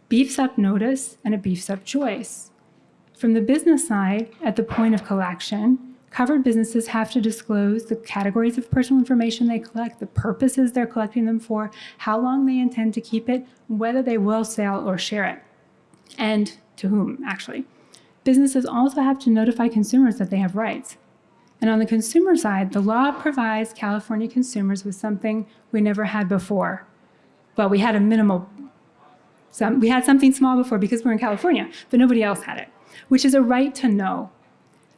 beefs up notice and it beefs up choice. From the business side, at the point of collection, covered businesses have to disclose the categories of personal information they collect, the purposes they're collecting them for, how long they intend to keep it, whether they will sell or share it, and to whom, actually. Businesses also have to notify consumers that they have rights. And on the consumer side, the law provides California consumers with something we never had before. Well, we had a minimal, some, we had something small before because we're in California, but nobody else had it, which is a right to know.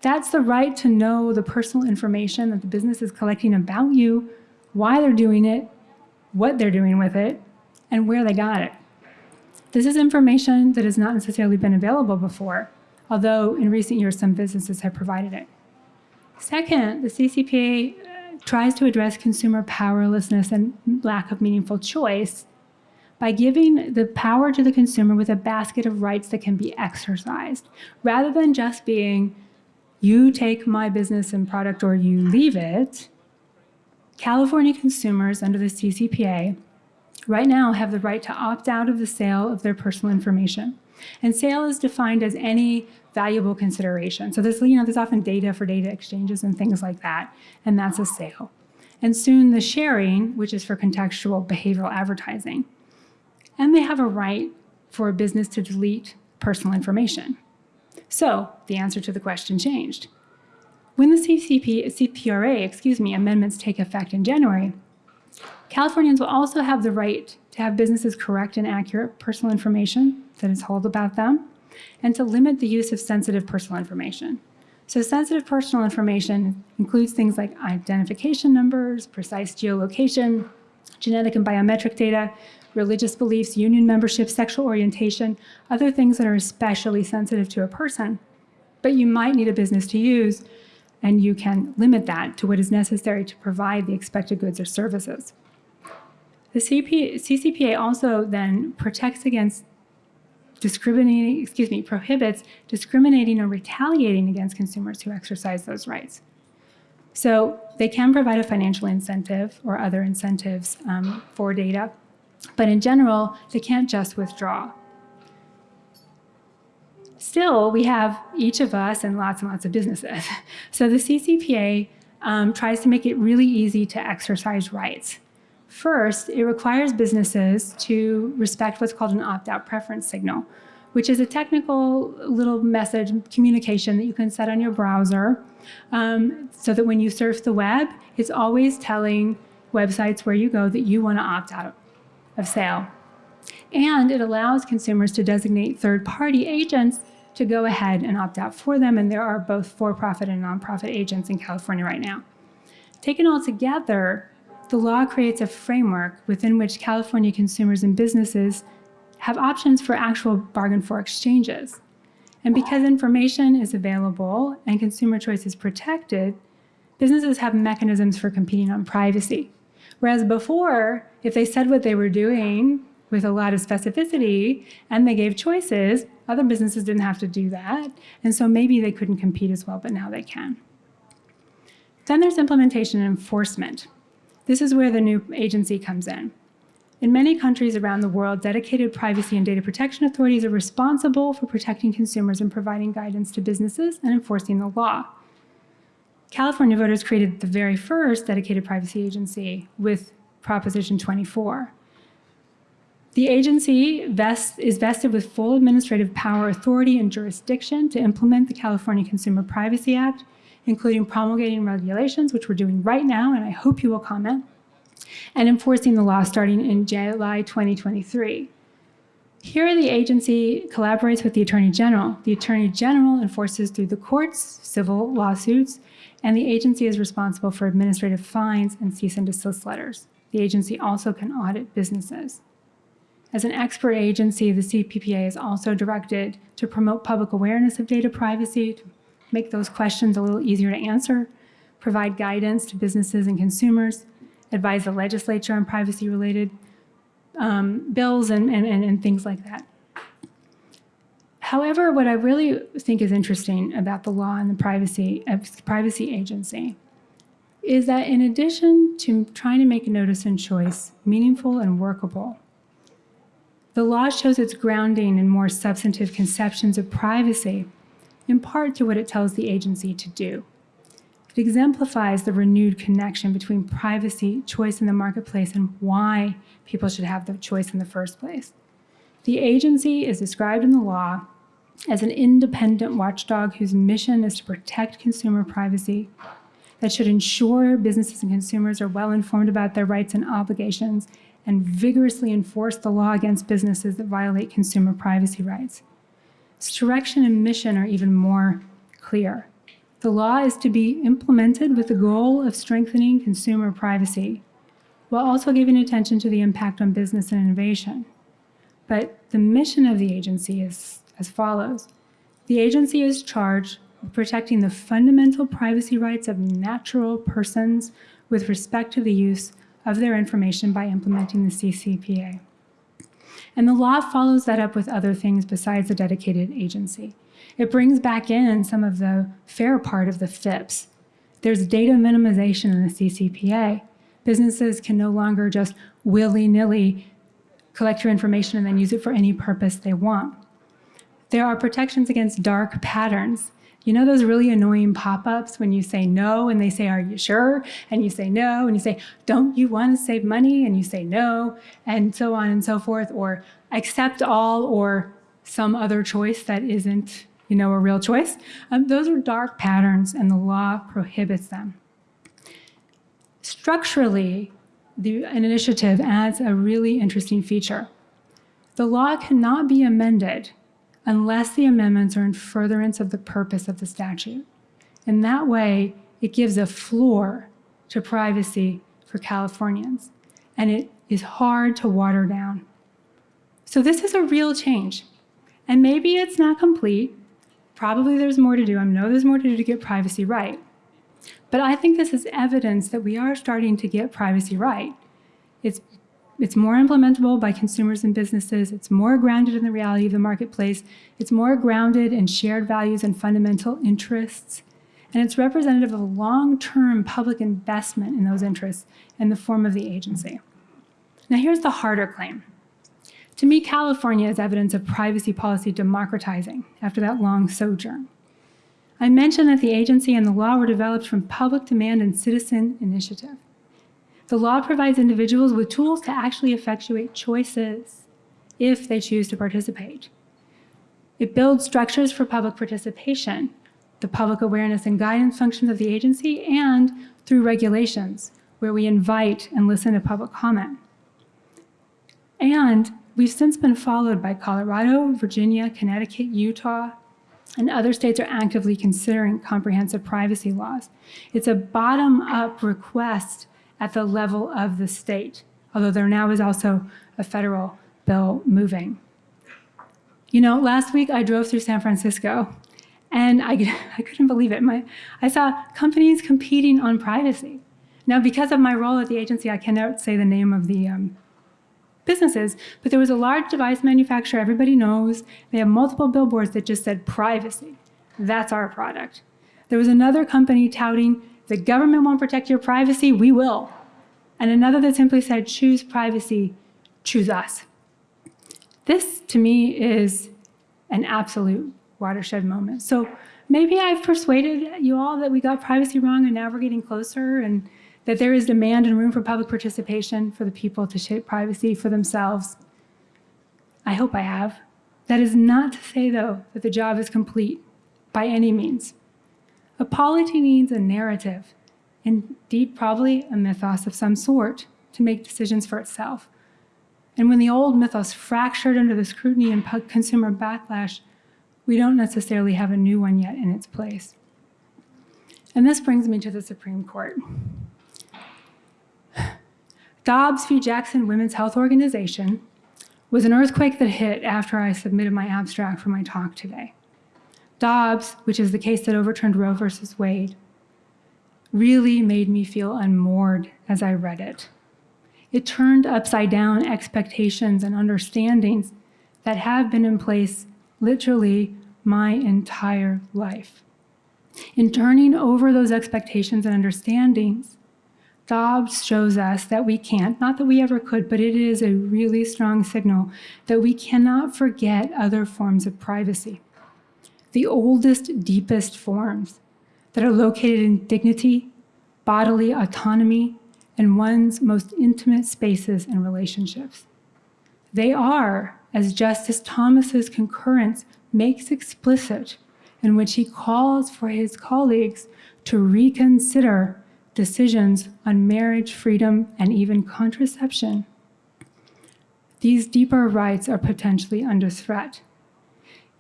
That's the right to know the personal information that the business is collecting about you, why they're doing it, what they're doing with it, and where they got it. This is information that has not necessarily been available before, although in recent years some businesses have provided it. Second, the CCPA uh, tries to address consumer powerlessness and lack of meaningful choice by giving the power to the consumer with a basket of rights that can be exercised, rather than just being, you take my business and product or you leave it. California consumers under the CCPA right now have the right to opt out of the sale of their personal information. And sale is defined as any valuable consideration. So there's, you know, there's often data for data exchanges and things like that, and that's a sale. And soon the sharing, which is for contextual behavioral advertising. And they have a right for a business to delete personal information. So the answer to the question changed. When the CCP, CPRA, excuse me, amendments take effect in January, Californians will also have the right to have businesses correct and accurate personal information that is held about them, and to limit the use of sensitive personal information. So sensitive personal information includes things like identification numbers, precise geolocation, genetic and biometric data, religious beliefs, union membership, sexual orientation, other things that are especially sensitive to a person. But you might need a business to use, and you can limit that to what is necessary to provide the expected goods or services. The CP, CCPA also then protects against discriminating, excuse me, prohibits discriminating or retaliating against consumers who exercise those rights. So they can provide a financial incentive or other incentives um, for data, but in general, they can't just withdraw. Still, we have each of us and lots and lots of businesses. So the CCPA um, tries to make it really easy to exercise rights. First, it requires businesses to respect what's called an opt-out preference signal, which is a technical little message communication that you can set on your browser um, so that when you surf the web, it's always telling websites where you go that you want to opt out of sale. And it allows consumers to designate third-party agents to go ahead and opt out for them. And there are both for-profit and nonprofit agents in California right now. Taken all together, the law creates a framework within which California consumers and businesses have options for actual bargain for exchanges. And because information is available and consumer choice is protected, businesses have mechanisms for competing on privacy. Whereas before, if they said what they were doing with a lot of specificity and they gave choices, other businesses didn't have to do that. And so maybe they couldn't compete as well, but now they can. Then there's implementation and enforcement. This is where the new agency comes in. In many countries around the world, dedicated privacy and data protection authorities are responsible for protecting consumers and providing guidance to businesses and enforcing the law. California voters created the very first dedicated privacy agency with Proposition 24. The agency is vested with full administrative power, authority, and jurisdiction to implement the California Consumer Privacy Act, including promulgating regulations, which we're doing right now, and I hope you will comment, and enforcing the law starting in July 2023. Here, the agency collaborates with the Attorney General. The Attorney General enforces through the courts, civil lawsuits, and the agency is responsible for administrative fines and cease and desist letters. The agency also can audit businesses. As an expert agency, the CPPA is also directed to promote public awareness of data privacy, to make those questions a little easier to answer, provide guidance to businesses and consumers, advise the legislature on privacy-related um, bills and, and, and, and things like that. However, what I really think is interesting about the law and the privacy uh, privacy agency is that in addition to trying to make notice and choice meaningful and workable, the law shows its grounding in more substantive conceptions of privacy, in part to what it tells the agency to do. It exemplifies the renewed connection between privacy, choice in the marketplace, and why people should have the choice in the first place. The agency is described in the law as an independent watchdog whose mission is to protect consumer privacy, that should ensure businesses and consumers are well informed about their rights and obligations, and vigorously enforce the law against businesses that violate consumer privacy rights. Its direction and mission are even more clear. The law is to be implemented with the goal of strengthening consumer privacy, while also giving attention to the impact on business and innovation. But the mission of the agency is as follows. The agency is charged with protecting the fundamental privacy rights of natural persons with respect to the use of their information by implementing the CCPA. And the law follows that up with other things besides the dedicated agency. It brings back in some of the fair part of the FIPS. There's data minimization in the CCPA. Businesses can no longer just willy-nilly collect your information and then use it for any purpose they want. There are protections against dark patterns. You know those really annoying pop-ups when you say no and they say, are you sure? And you say no, and you say, don't you want to save money? And you say no, and so on and so forth, or accept all or some other choice that isn't, you know, a real choice. Um, those are dark patterns and the law prohibits them. Structurally, the, an initiative adds a really interesting feature. The law cannot be amended unless the amendments are in furtherance of the purpose of the statute. In that way, it gives a floor to privacy for Californians, and it is hard to water down. So this is a real change. And maybe it's not complete. Probably there's more to do. I know there's more to do to get privacy right. But I think this is evidence that we are starting to get privacy right. It's it's more implementable by consumers and businesses. It's more grounded in the reality of the marketplace. It's more grounded in shared values and fundamental interests. And it's representative of long-term public investment in those interests in the form of the agency. Now here's the harder claim. To me, California is evidence of privacy policy democratizing after that long sojourn. I mentioned that the agency and the law were developed from public demand and citizen initiative. The law provides individuals with tools to actually effectuate choices if they choose to participate. It builds structures for public participation, the public awareness and guidance functions of the agency, and through regulations, where we invite and listen to public comment. And we've since been followed by Colorado, Virginia, Connecticut, Utah, and other states are actively considering comprehensive privacy laws. It's a bottom-up request at the level of the state, although there now is also a federal bill moving. You know, last week I drove through San Francisco and I, I couldn't believe it. My, I saw companies competing on privacy. Now, because of my role at the agency, I cannot say the name of the um, businesses, but there was a large device manufacturer everybody knows. They have multiple billboards that just said privacy. That's our product. There was another company touting the government won't protect your privacy, we will. And another that simply said, choose privacy, choose us. This, to me, is an absolute watershed moment. So maybe I've persuaded you all that we got privacy wrong and now we're getting closer and that there is demand and room for public participation for the people to shape privacy for themselves. I hope I have. That is not to say, though, that the job is complete by any means. A polity needs a narrative, indeed probably a mythos of some sort, to make decisions for itself. And when the old mythos fractured under the scrutiny and consumer backlash, we don't necessarily have a new one yet in its place. And this brings me to the Supreme Court. Dobbs v. Jackson Women's Health Organization was an earthquake that hit after I submitted my abstract for my talk today. Dobbs, which is the case that overturned Roe versus Wade, really made me feel unmoored as I read it. It turned upside down expectations and understandings that have been in place literally my entire life. In turning over those expectations and understandings, Dobbs shows us that we can't, not that we ever could, but it is a really strong signal that we cannot forget other forms of privacy. The oldest, deepest forms that are located in dignity, bodily autonomy, and one's most intimate spaces and relationships. They are, as Justice Thomas's concurrence makes explicit, in which he calls for his colleagues to reconsider decisions on marriage, freedom, and even contraception. These deeper rights are potentially under threat.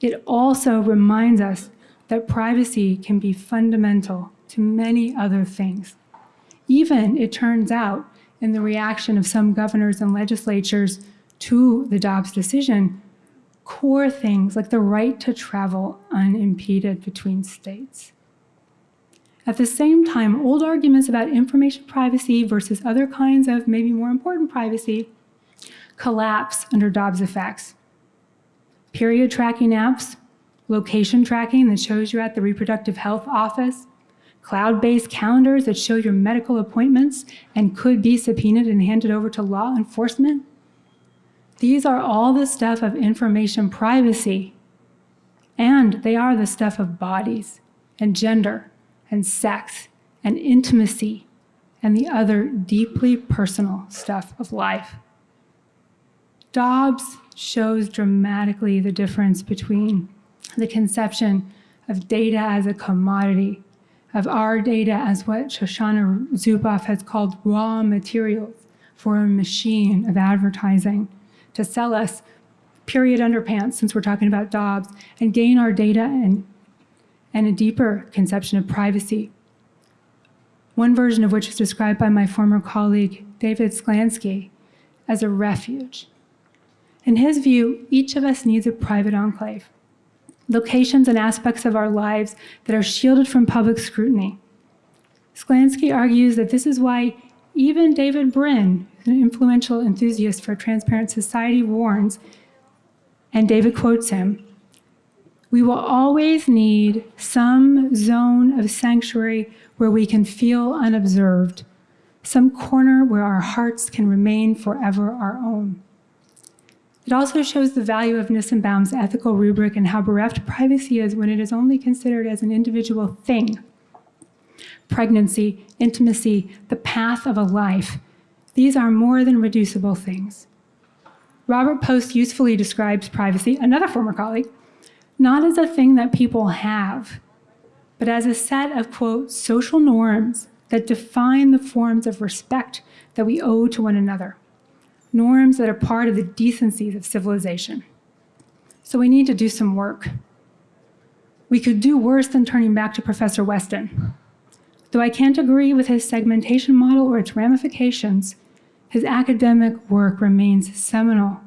It also reminds us that privacy can be fundamental to many other things. Even, it turns out, in the reaction of some governors and legislatures to the Dobbs decision, core things like the right to travel unimpeded between states. At the same time, old arguments about information privacy versus other kinds of maybe more important privacy collapse under Dobbs effects. Period tracking apps, location tracking that shows you're at the reproductive health office, cloud-based calendars that show your medical appointments and could be subpoenaed and handed over to law enforcement. These are all the stuff of information privacy, and they are the stuff of bodies and gender and sex and intimacy and the other deeply personal stuff of life. Dobbs shows dramatically the difference between the conception of data as a commodity, of our data as what Shoshana Zuboff has called raw materials for a machine of advertising to sell us period underpants, since we're talking about Dobbs, and gain our data and, and a deeper conception of privacy. One version of which is described by my former colleague, David Sklansky, as a refuge. In his view, each of us needs a private enclave, locations and aspects of our lives that are shielded from public scrutiny. Sklansky argues that this is why even David Brin, an influential enthusiast for a transparent society, warns, and David quotes him, we will always need some zone of sanctuary where we can feel unobserved, some corner where our hearts can remain forever our own. It also shows the value of Nissenbaum's ethical rubric and how bereft privacy is when it is only considered as an individual thing. Pregnancy, intimacy, the path of a life, these are more than reducible things. Robert Post usefully describes privacy, another former colleague, not as a thing that people have, but as a set of, quote, social norms that define the forms of respect that we owe to one another norms that are part of the decencies of civilization. So we need to do some work. We could do worse than turning back to Professor Westin. Though I can't agree with his segmentation model or its ramifications, his academic work remains seminal.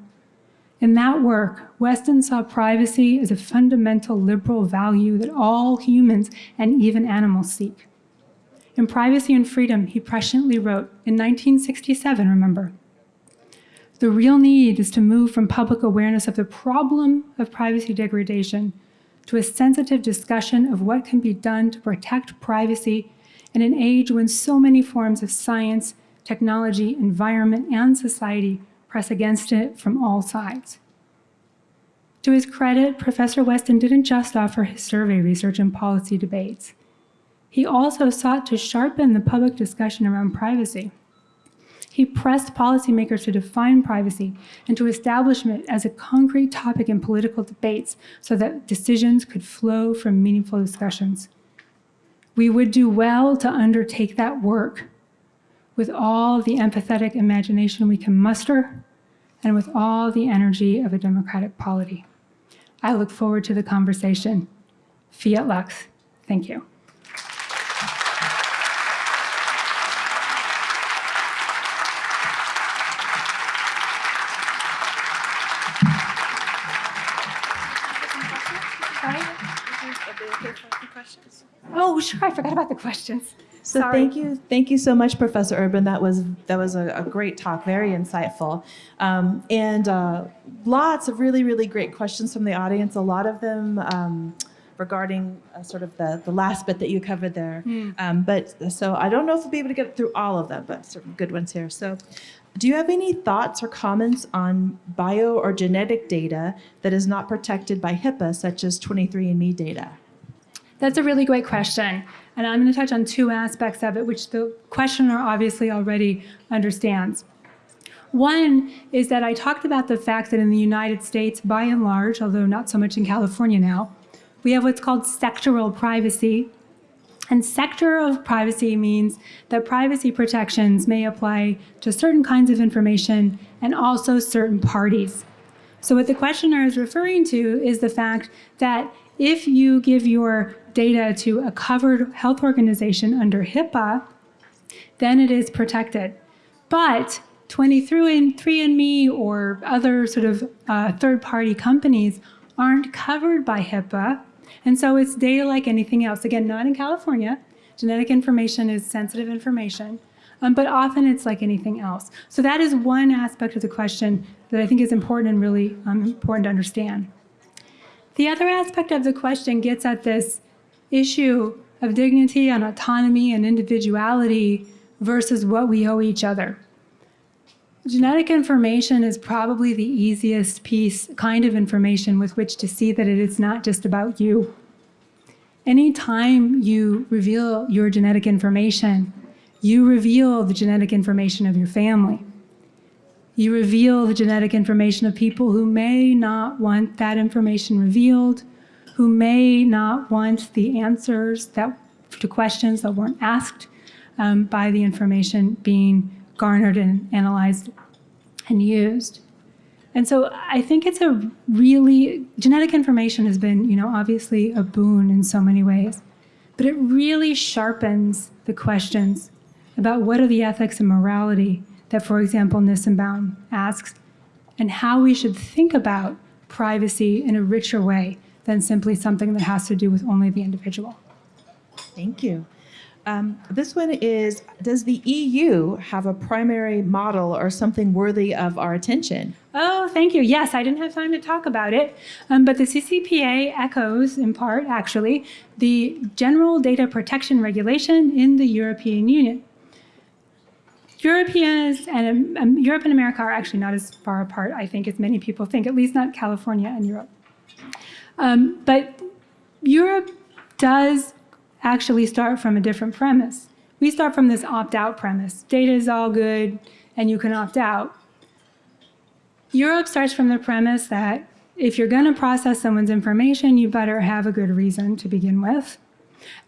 In that work, Westin saw privacy as a fundamental liberal value that all humans and even animals seek. In Privacy and Freedom, he presciently wrote, in 1967, remember, the real need is to move from public awareness of the problem of privacy degradation to a sensitive discussion of what can be done to protect privacy in an age when so many forms of science, technology, environment, and society press against it from all sides. To his credit, Professor Westin didn't just offer his survey research and policy debates. He also sought to sharpen the public discussion around privacy. He pressed policymakers to define privacy and to establish it as a concrete topic in political debates so that decisions could flow from meaningful discussions. We would do well to undertake that work with all the empathetic imagination we can muster and with all the energy of a democratic polity. I look forward to the conversation. Fiat Lux. Thank you. About the questions. So Sorry. thank you, thank you so much, Professor Urban. That was that was a, a great talk, very insightful, um, and uh, lots of really really great questions from the audience. A lot of them um, regarding uh, sort of the the last bit that you covered there. Um, but so I don't know if we'll be able to get through all of them, but some good ones here. So. Do you have any thoughts or comments on bio or genetic data that is not protected by HIPAA, such as 23andMe data? That's a really great question. And I'm going to touch on two aspects of it, which the questioner obviously already understands. One is that I talked about the fact that in the United States, by and large, although not so much in California now, we have what's called sectoral privacy. And sector of privacy means that privacy protections may apply to certain kinds of information and also certain parties. So, what the questioner is referring to is the fact that if you give your data to a covered health organization under HIPAA, then it is protected. But 23andMe or other sort of uh, third party companies aren't covered by HIPAA. And so it's data like anything else. Again, not in California. Genetic information is sensitive information, um, but often it's like anything else. So that is one aspect of the question that I think is important and really um, important to understand. The other aspect of the question gets at this issue of dignity and autonomy and individuality versus what we owe each other. Genetic information is probably the easiest piece, kind of information with which to see that it is not just about you. Anytime you reveal your genetic information, you reveal the genetic information of your family. You reveal the genetic information of people who may not want that information revealed, who may not want the answers that, to questions that weren't asked um, by the information being garnered and analyzed and used. And so I think it's a really, genetic information has been, you know, obviously a boon in so many ways, but it really sharpens the questions about what are the ethics and morality that, for example, Nissenbaum asks, and how we should think about privacy in a richer way than simply something that has to do with only the individual. Thank you. Um, this one is Does the EU have a primary model or something worthy of our attention? Oh, thank you. Yes, I didn't have time to talk about it, um, but the CCPA echoes, in part, actually, the General Data Protection Regulation in the European Union. Europeans and um, Europe and America are actually not as far apart, I think, as many people think, at least not California and Europe. Um, but Europe does actually start from a different premise. We start from this opt out premise data is all good and you can opt out. Europe starts from the premise that if you're going to process someone's information, you better have a good reason to begin with.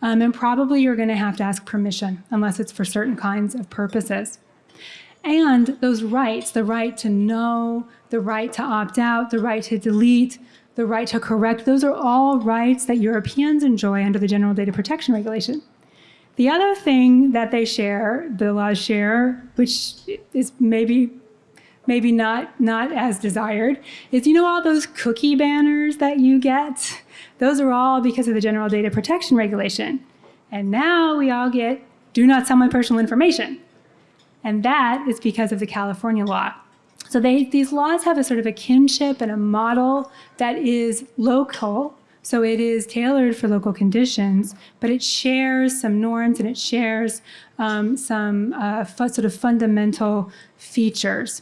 Um, and probably you're going to have to ask permission, unless it's for certain kinds of purposes. And those rights the right to know, the right to opt out, the right to delete, the right to correct those are all rights that Europeans enjoy under the General Data Protection Regulation. The other thing that they share, the laws share, which is maybe maybe not not as desired, is you know all those cookie banners that you get? Those are all because of the General Data Protection Regulation. And now we all get do not sell my personal information. And that is because of the California law. So they, these laws have a sort of a kinship and a model that is local. So it is tailored for local conditions, but it shares some norms and it shares um, some uh, sort of fundamental features.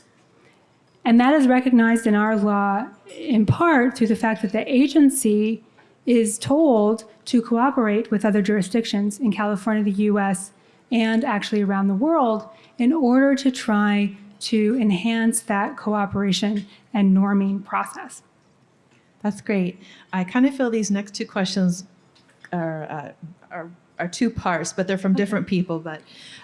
And that is recognized in our law in part through the fact that the agency is told to cooperate with other jurisdictions in California, the US, and actually around the world in order to try to enhance that cooperation and norming process. That's great. I kind of feel these next two questions are, uh, are, are two parts, but they're from different people. But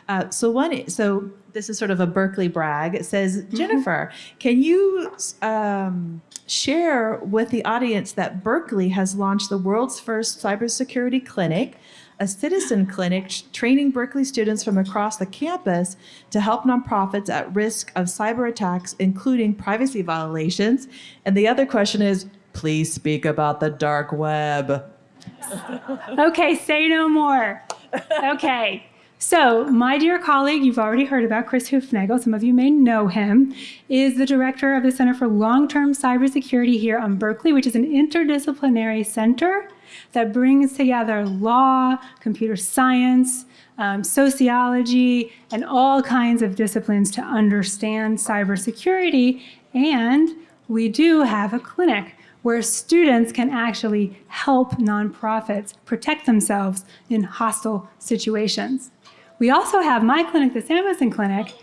uh, so one, so this is sort of a Berkeley brag. It says, Jennifer, can you um, share with the audience that Berkeley has launched the world's first cybersecurity clinic, a citizen clinic training Berkeley students from across the campus to help nonprofits at risk of cyber attacks, including privacy violations? And the other question is, please speak about the dark web. Okay, say no more. Okay. So, my dear colleague, you've already heard about Chris Hoofnagle, some of you may know him, is the director of the Center for Long Term Cybersecurity here on Berkeley, which is an interdisciplinary center that brings together law, computer science, um, sociology, and all kinds of disciplines to understand cybersecurity. And we do have a clinic where students can actually help nonprofits protect themselves in hostile situations. We also have my clinic, the Samuelson Clinic,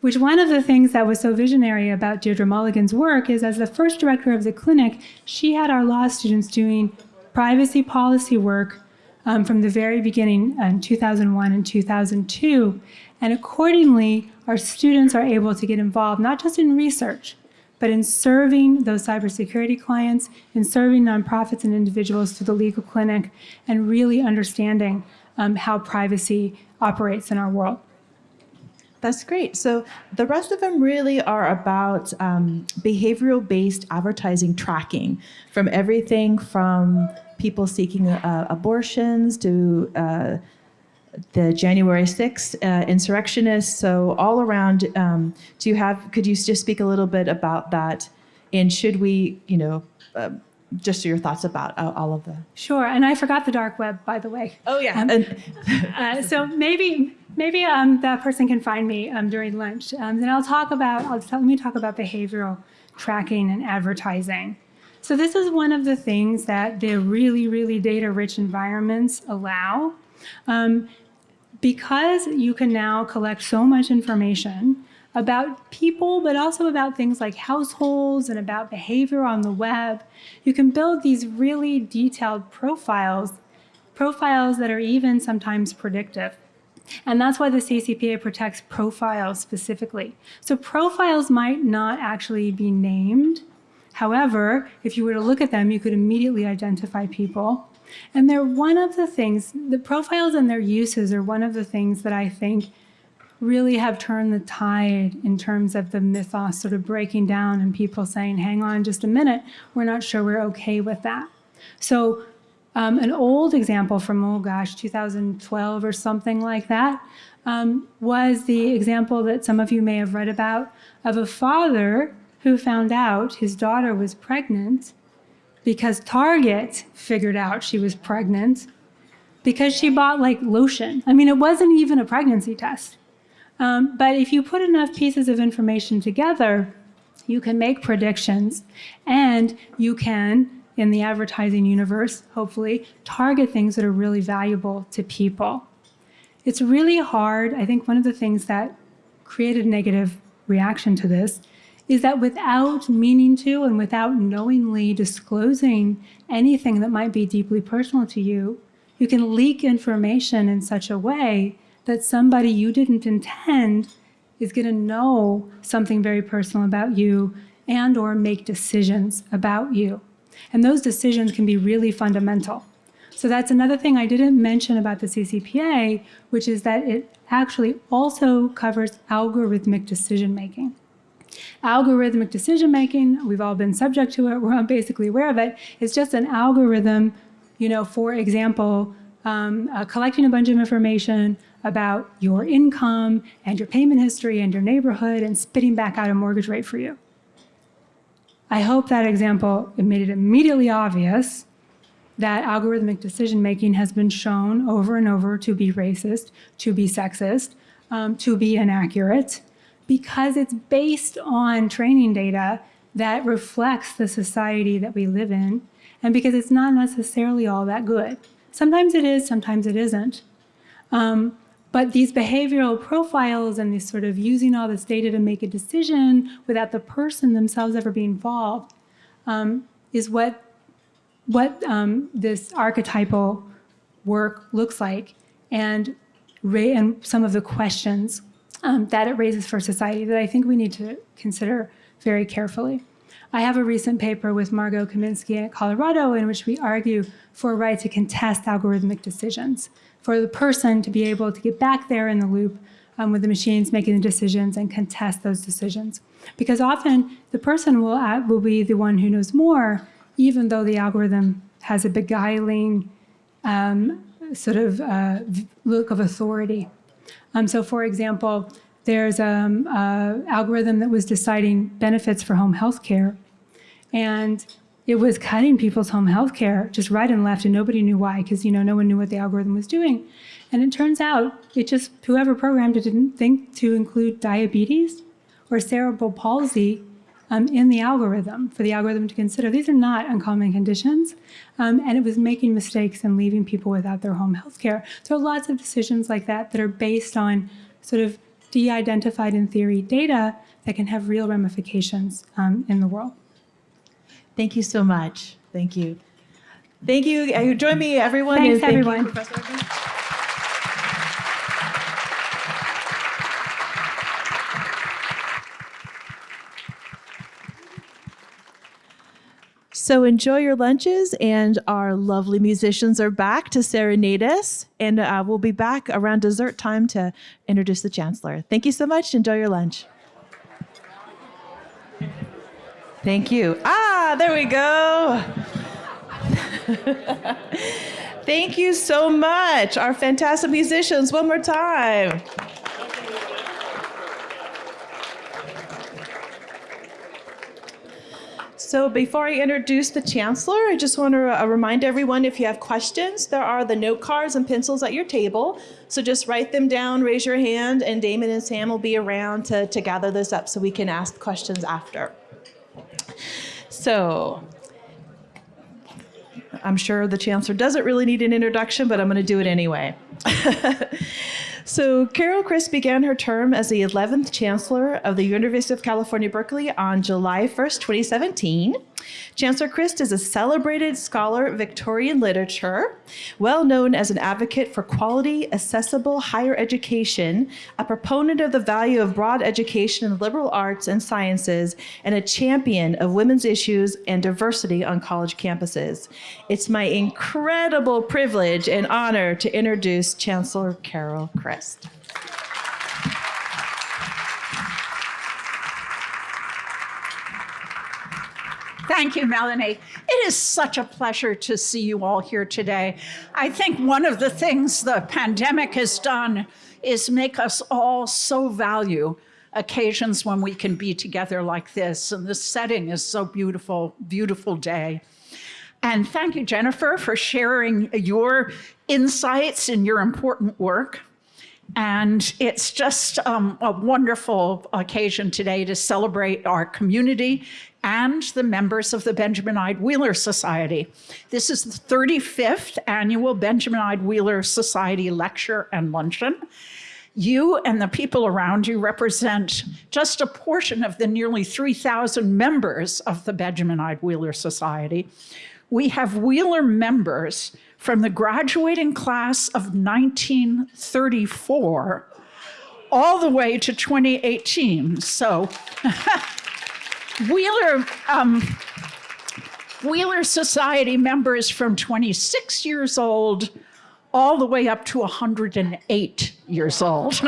which one of the things that was so visionary about Deirdre Mulligan's work is as the first director of the clinic, she had our law students doing privacy policy work um, from the very beginning in 2001 and 2002. And accordingly, our students are able to get involved not just in research, but in serving those cybersecurity clients, in serving nonprofits and individuals through the legal clinic, and really understanding um, how privacy operates in our world. That's great. So the rest of them really are about um, behavioral based advertising tracking from everything from people seeking uh, abortions to uh, the January 6th uh, insurrectionists. So all around, um, do you have, could you just speak a little bit about that? And should we, you know, uh, just your thoughts about uh, all of the. Sure, and I forgot the dark web, by the way. Oh yeah. Um, Uh, so maybe maybe um, that person can find me um, during lunch. Um, then I'll talk about I'll tell, let me talk about behavioral tracking and advertising. So this is one of the things that the really really data rich environments allow. Um, because you can now collect so much information about people, but also about things like households and about behavior on the web, you can build these really detailed profiles, profiles that are even sometimes predictive. And that's why the CCPA protects profiles specifically. So profiles might not actually be named. However, if you were to look at them, you could immediately identify people. And they're one of the things, the profiles and their uses are one of the things that I think really have turned the tide in terms of the mythos sort of breaking down and people saying, hang on just a minute, we're not sure we're okay with that. So um, an old example from, oh gosh, 2012 or something like that, um, was the example that some of you may have read about of a father who found out his daughter was pregnant because Target figured out she was pregnant because she bought like lotion. I mean, it wasn't even a pregnancy test. Um, but if you put enough pieces of information together, you can make predictions and you can, in the advertising universe, hopefully, target things that are really valuable to people. It's really hard. I think one of the things that created a negative reaction to this is that without meaning to and without knowingly disclosing anything that might be deeply personal to you, you can leak information in such a way that somebody you didn't intend is going to know something very personal about you and or make decisions about you. And those decisions can be really fundamental. So that's another thing I didn't mention about the CCPA, which is that it actually also covers algorithmic decision making. Algorithmic decision making, we've all been subject to it, we're all basically aware of it. It's just an algorithm, you know, for example, um, uh, collecting a bunch of information about your income and your payment history and your neighborhood and spitting back out a mortgage rate for you. I hope that example made it immediately obvious that algorithmic decision making has been shown over and over to be racist, to be sexist, um, to be inaccurate, because it's based on training data that reflects the society that we live in, and because it's not necessarily all that good. Sometimes it is, sometimes it isn't. Um, but these behavioral profiles and this sort of using all this data to make a decision without the person themselves ever being involved um, is what, what um, this archetypal work looks like and, and some of the questions um, that it raises for society that I think we need to consider very carefully. I have a recent paper with Margot Kaminski at Colorado in which we argue for a right to contest algorithmic decisions, for the person to be able to get back there in the loop um, with the machines making the decisions and contest those decisions. Because often the person will, will be the one who knows more, even though the algorithm has a beguiling um, sort of uh, look of authority. Um, so, for example, there's um, a algorithm that was deciding benefits for home health care, and it was cutting people's home health care just right and left, and nobody knew why because you know no one knew what the algorithm was doing. And it turns out it just whoever programmed it didn't think to include diabetes or cerebral palsy um, in the algorithm for the algorithm to consider. These are not uncommon conditions, um, and it was making mistakes and leaving people without their home health care. So lots of decisions like that that are based on sort of de-identified in theory data that can have real ramifications um, in the world. Thank you so much. Thank you. Thank you. Join me, everyone. Thanks, thank you, everyone. Urban. So enjoy your lunches, and our lovely musicians are back to serenade us, and uh, we'll be back around dessert time to introduce the chancellor. Thank you so much. Enjoy your lunch. Thank you. Ah, there we go. Thank you so much, our fantastic musicians. One more time. So before I introduce the chancellor, I just want to uh, remind everyone if you have questions, there are the note cards and pencils at your table. So just write them down, raise your hand, and Damon and Sam will be around to, to gather this up so we can ask questions after. So I'm sure the chancellor doesn't really need an introduction, but I'm going to do it anyway. so Carol Christ began her term as the 11th chancellor of the University of California, Berkeley on July 1st, 2017. Chancellor Christ is a celebrated scholar of Victorian literature, well known as an advocate for quality, accessible higher education, a proponent of the value of broad education in the liberal arts and sciences, and a champion of women's issues and diversity on college campuses. It's my incredible privilege and honor to introduce Chancellor Carol Christ. Thank you, Melanie. It is such a pleasure to see you all here today. I think one of the things the pandemic has done is make us all so value occasions when we can be together like this. And this setting is so beautiful, beautiful day. And thank you, Jennifer, for sharing your insights and your important work. And it's just um, a wonderful occasion today to celebrate our community and the members of the Benjamin Ide Wheeler Society. This is the 35th annual Benjamin Ide Wheeler Society lecture and luncheon. You and the people around you represent just a portion of the nearly 3,000 members of the Benjamin Ide Wheeler Society. We have Wheeler members from the graduating class of 1934 all the way to 2018. So Wheeler, um, Wheeler Society members from 26 years old all the way up to 108 years old.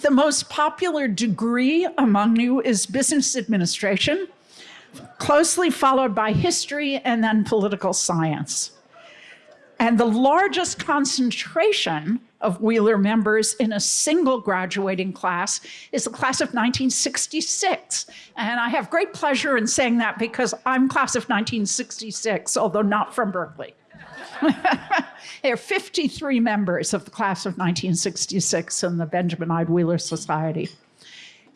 the most popular degree among you is business administration, closely followed by history and then political science. And the largest concentration of Wheeler members in a single graduating class is the class of 1966. And I have great pleasure in saying that because I'm class of 1966, although not from Berkeley. there are 53 members of the class of 1966 in the Benjamin Ide Wheeler Society.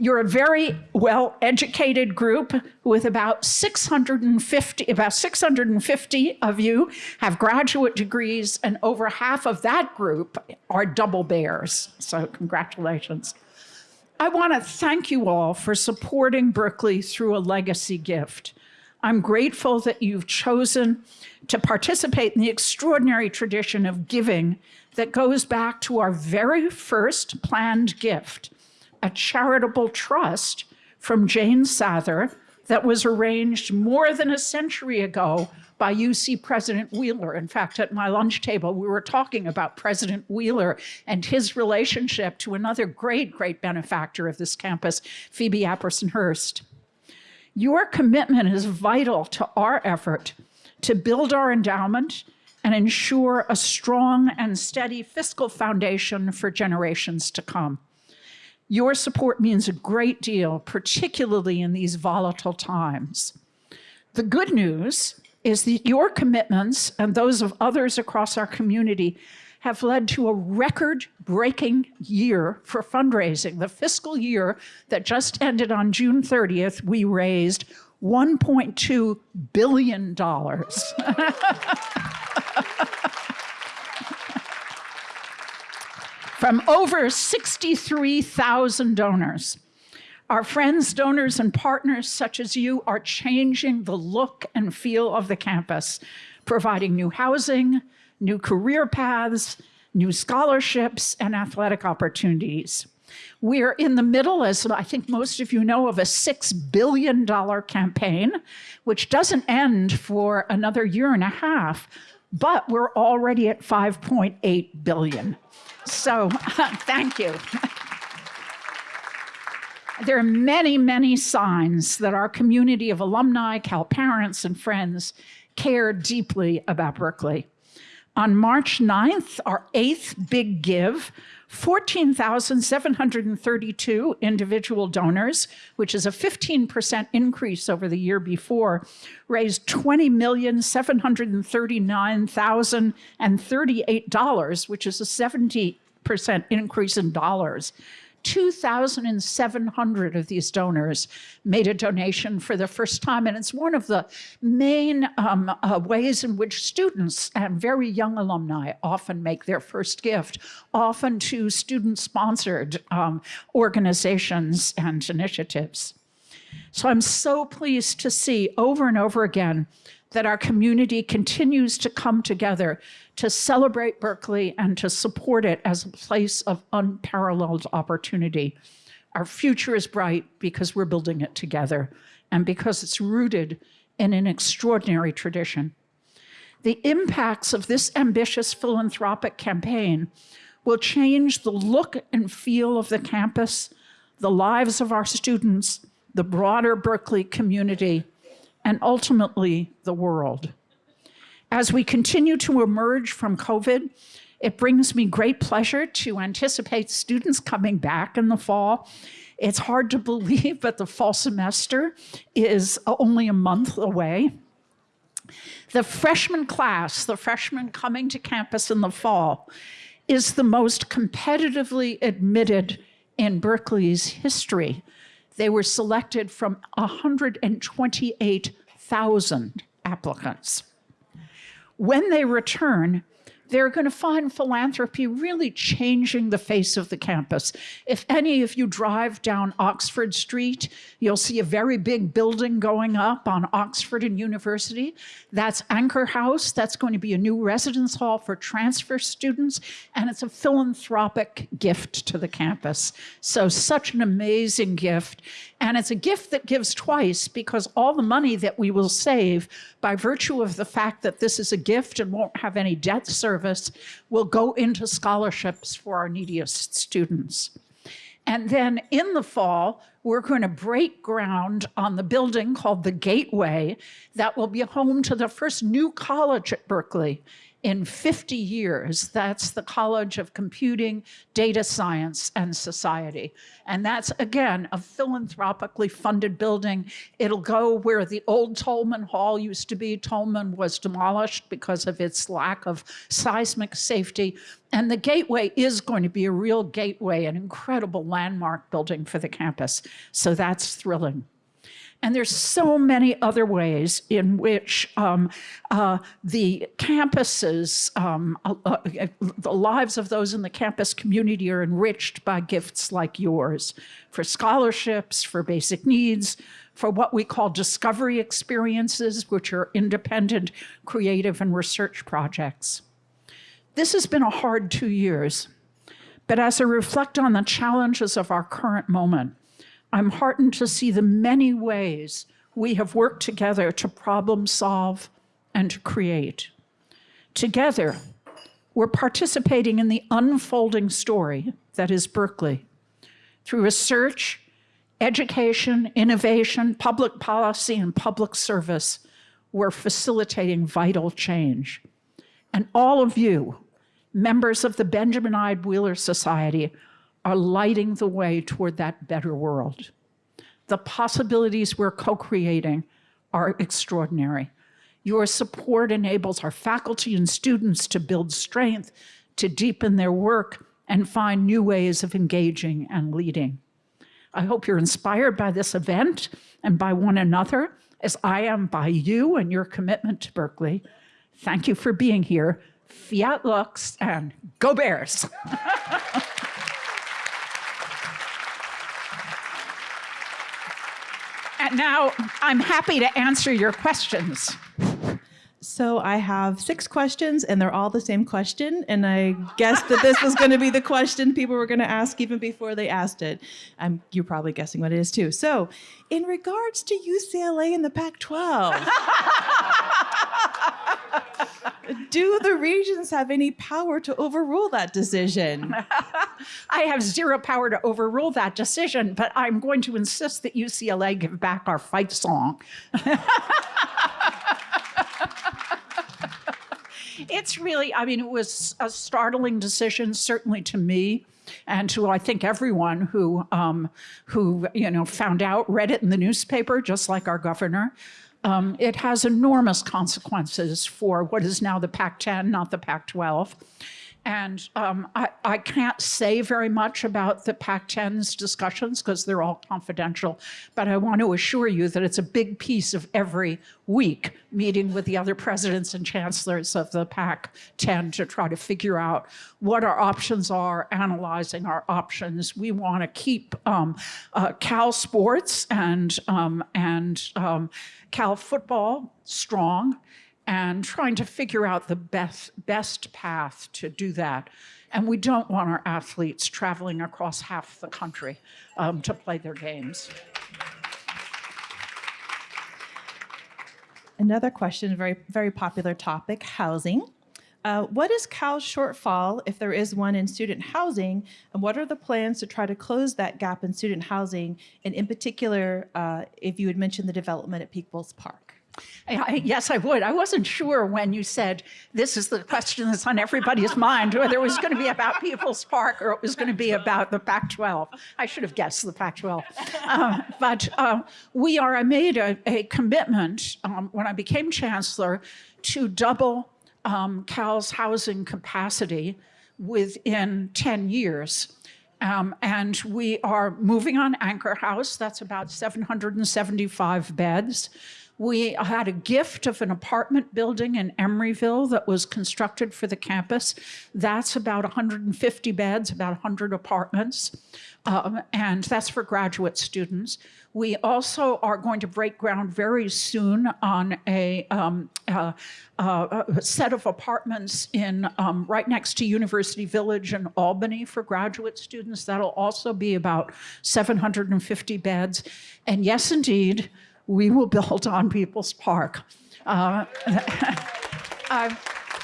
You're a very well-educated group with about 650, about 650 of you have graduate degrees and over half of that group are double bears. So congratulations. I want to thank you all for supporting Berkeley through a legacy gift. I'm grateful that you've chosen to participate in the extraordinary tradition of giving that goes back to our very first planned gift, a charitable trust from Jane Sather that was arranged more than a century ago by UC President Wheeler. In fact, at my lunch table, we were talking about President Wheeler and his relationship to another great, great benefactor of this campus, Phoebe Apperson Hearst. Your commitment is vital to our effort to build our endowment and ensure a strong and steady fiscal foundation for generations to come. Your support means a great deal, particularly in these volatile times. The good news is that your commitments and those of others across our community have led to a record breaking year for fundraising. The fiscal year that just ended on June 30th, we raised $1.2 billion. From over 63,000 donors. Our friends, donors, and partners such as you are changing the look and feel of the campus, providing new housing, new career paths, new scholarships, and athletic opportunities. We're in the middle, as I think most of you know, of a $6 billion campaign, which doesn't end for another year and a half, but we're already at 5.8 billion. So thank you. There are many, many signs that our community of alumni, Cal parents, and friends care deeply about Berkeley. On March 9th, our eighth big give, 14,732 individual donors, which is a 15% increase over the year before, raised $20,739,038, which is a 70% increase in dollars. 2,700 of these donors made a donation for the first time. And it's one of the main um, uh, ways in which students and very young alumni often make their first gift, often to student-sponsored um, organizations and initiatives. So I'm so pleased to see over and over again that our community continues to come together to celebrate Berkeley and to support it as a place of unparalleled opportunity. Our future is bright because we're building it together and because it's rooted in an extraordinary tradition. The impacts of this ambitious philanthropic campaign will change the look and feel of the campus, the lives of our students, the broader Berkeley community, and ultimately the world. As we continue to emerge from COVID, it brings me great pleasure to anticipate students coming back in the fall. It's hard to believe, but the fall semester is only a month away. The freshman class, the freshmen coming to campus in the fall, is the most competitively admitted in Berkeley's history. They were selected from 128,000 applicants. When they return, they're going to find philanthropy really changing the face of the campus. If any of you drive down Oxford Street, you'll see a very big building going up on Oxford and University. That's Anchor House. That's going to be a new residence hall for transfer students, and it's a philanthropic gift to the campus. So such an amazing gift. And it's a gift that gives twice because all the money that we will save by virtue of the fact that this is a gift and won't have any debt service will go into scholarships for our neediest students. And then in the fall, we're going to break ground on the building called the Gateway that will be home to the first new college at Berkeley in 50 years. That's the College of Computing, Data Science, and Society. And that's, again, a philanthropically funded building. It'll go where the old Tolman Hall used to be. Tolman was demolished because of its lack of seismic safety. And the gateway is going to be a real gateway, an incredible landmark building for the campus. So that's thrilling. And there's so many other ways in which um, uh, the campuses, um, uh, uh, the lives of those in the campus community are enriched by gifts like yours for scholarships, for basic needs, for what we call discovery experiences, which are independent, creative, and research projects. This has been a hard two years, but as I reflect on the challenges of our current moment, I'm heartened to see the many ways we have worked together to problem solve and to create. Together, we're participating in the unfolding story that is Berkeley. Through research, education, innovation, public policy, and public service, we're facilitating vital change. And all of you, members of the Benjamin Ide Wheeler Society, are lighting the way toward that better world. The possibilities we're co creating are extraordinary. Your support enables our faculty and students to build strength, to deepen their work, and find new ways of engaging and leading. I hope you're inspired by this event and by one another, as I am by you and your commitment to Berkeley. Thank you for being here. Fiat Lux and go Bears! and now I'm happy to answer your questions. So I have six questions, and they're all the same question. And I guessed that this was going to be the question people were going to ask even before they asked it. I'm, you're probably guessing what it is too. So, in regards to UCLA and the Pac-12, do the regents have any power to overrule that decision? I have zero power to overrule that decision, but I'm going to insist that UCLA give back our fight song. it's really, I mean, it was a startling decision, certainly to me. And to I think everyone who um, who you know found out, read it in the newspaper, just like our governor. Um, it has enormous consequences for what is now the Pac-10, not the Pac-12. And um, I, I, can't say very much about the Pac-10's discussions because they're all confidential, but I want to assure you that it's a big piece of every week meeting with the other presidents and chancellors of the Pac-10 to try to figure out what our options are, analyzing our options. We want to keep um, uh, Cal sports and, um, and um, Cal football strong and trying to figure out the best, best path to do that. And we don't want our athletes traveling across half the country um, to play their games. Another question, very, very popular topic, housing. Uh, what is Cal's shortfall, if there is one, in student housing, and what are the plans to try to close that gap in student housing, and in particular, uh, if you had mentioned the development at Peoples Park? I, yes, I would. I wasn't sure when you said this is the question that's on everybody's mind, whether it was going to be about People's Park or it was going to be about the Pac 12. I should have guessed the Pac 12. Um, but uh, we are, I made a, a commitment um, when I became chancellor to double um, Cal's housing capacity within 10 years. Um, and we are moving on Anchor House. That's about 775 beds. We had a gift of an apartment building in Emeryville that was constructed for the campus. That's about 150 beds, about 100 apartments, um, and that's for graduate students. We also are going to break ground very soon on a, um, uh, uh, a set of apartments in um, right next to University Village in Albany for graduate students. That'll also be about 750 beds. And yes, indeed, we will build on People's Park. Uh, uh,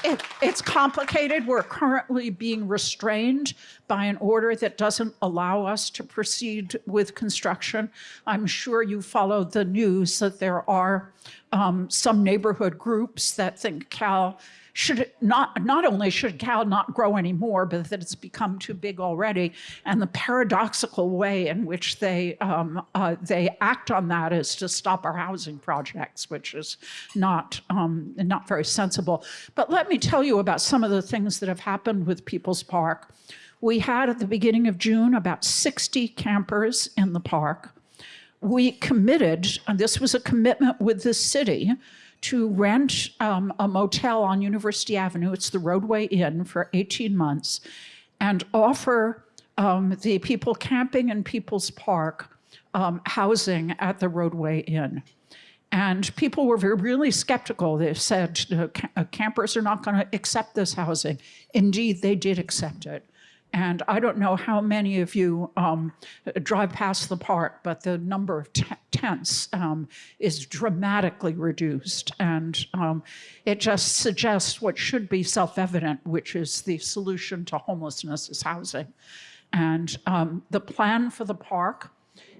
it, it's complicated. We're currently being restrained by an order that doesn't allow us to proceed with construction. I'm sure you followed the news that there are um, some neighborhood groups that think Cal should not, not only should Cal not grow anymore, but that it's become too big already. And the paradoxical way in which they, um, uh, they act on that is to stop our housing projects, which is not, um, not very sensible. But let me tell you about some of the things that have happened with People's Park. We had at the beginning of June about 60 campers in the park. We committed, and this was a commitment with the city, to rent um, a motel on University Avenue, it's the Rodeway Inn, for 18 months, and offer um, the people camping in People's Park um, housing at the Rodeway Inn. And people were very, really skeptical. They said campers are not going to accept this housing. Indeed, they did accept it. And I don't know how many of you um, drive past the park, but the number of tents um, is dramatically reduced. And um, it just suggests what should be self-evident, which is the solution to homelessness is housing. And um, the plan for the park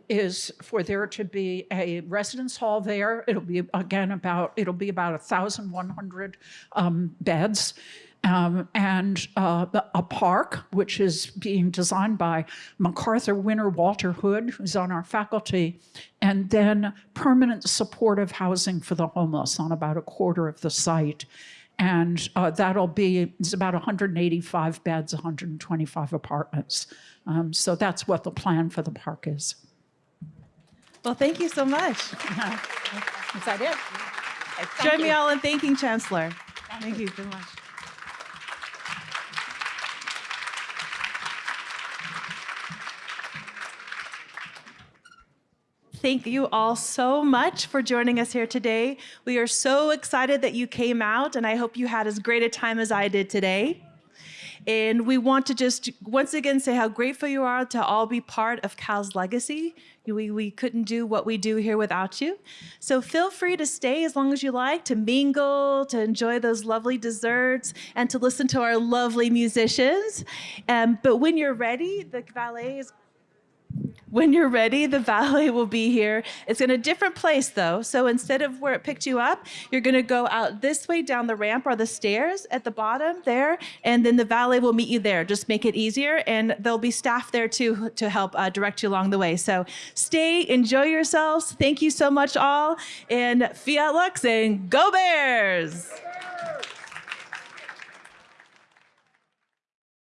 is for there to be a residence hall there. It'll be again about it'll be about thousand one hundred um, beds. Um, and uh, the- a park, which is being designed by MacArthur winner Walter Hood, who's on our faculty, and then permanent supportive housing for the homeless on about a quarter of the site. And uh, that'll be, it's about 185 beds, 125 apartments. Um, so that's what the plan for the park is. Well, thank you so much. Is that it? Thank Join me all in thanking Chancellor. Thank you so much. Thank you all so much for joining us here today. We are so excited that you came out, and I hope you had as great a time as I did today. And we want to just once again say how grateful you are to all be part of Cal's legacy. We, we couldn't do what we do here without you. So feel free to stay as long as you like, to mingle, to enjoy those lovely desserts, and to listen to our lovely musicians. Um, but when you're ready, the valet is when you're ready, the valet will be here. It's in a different place though. So instead of where it picked you up, you're gonna go out this way down the ramp or the stairs at the bottom there, and then the valet will meet you there. Just make it easier, and there'll be staff there too to help uh, direct you along the way. So stay, enjoy yourselves. Thank you so much all, and Fiat Lux and Go Bears!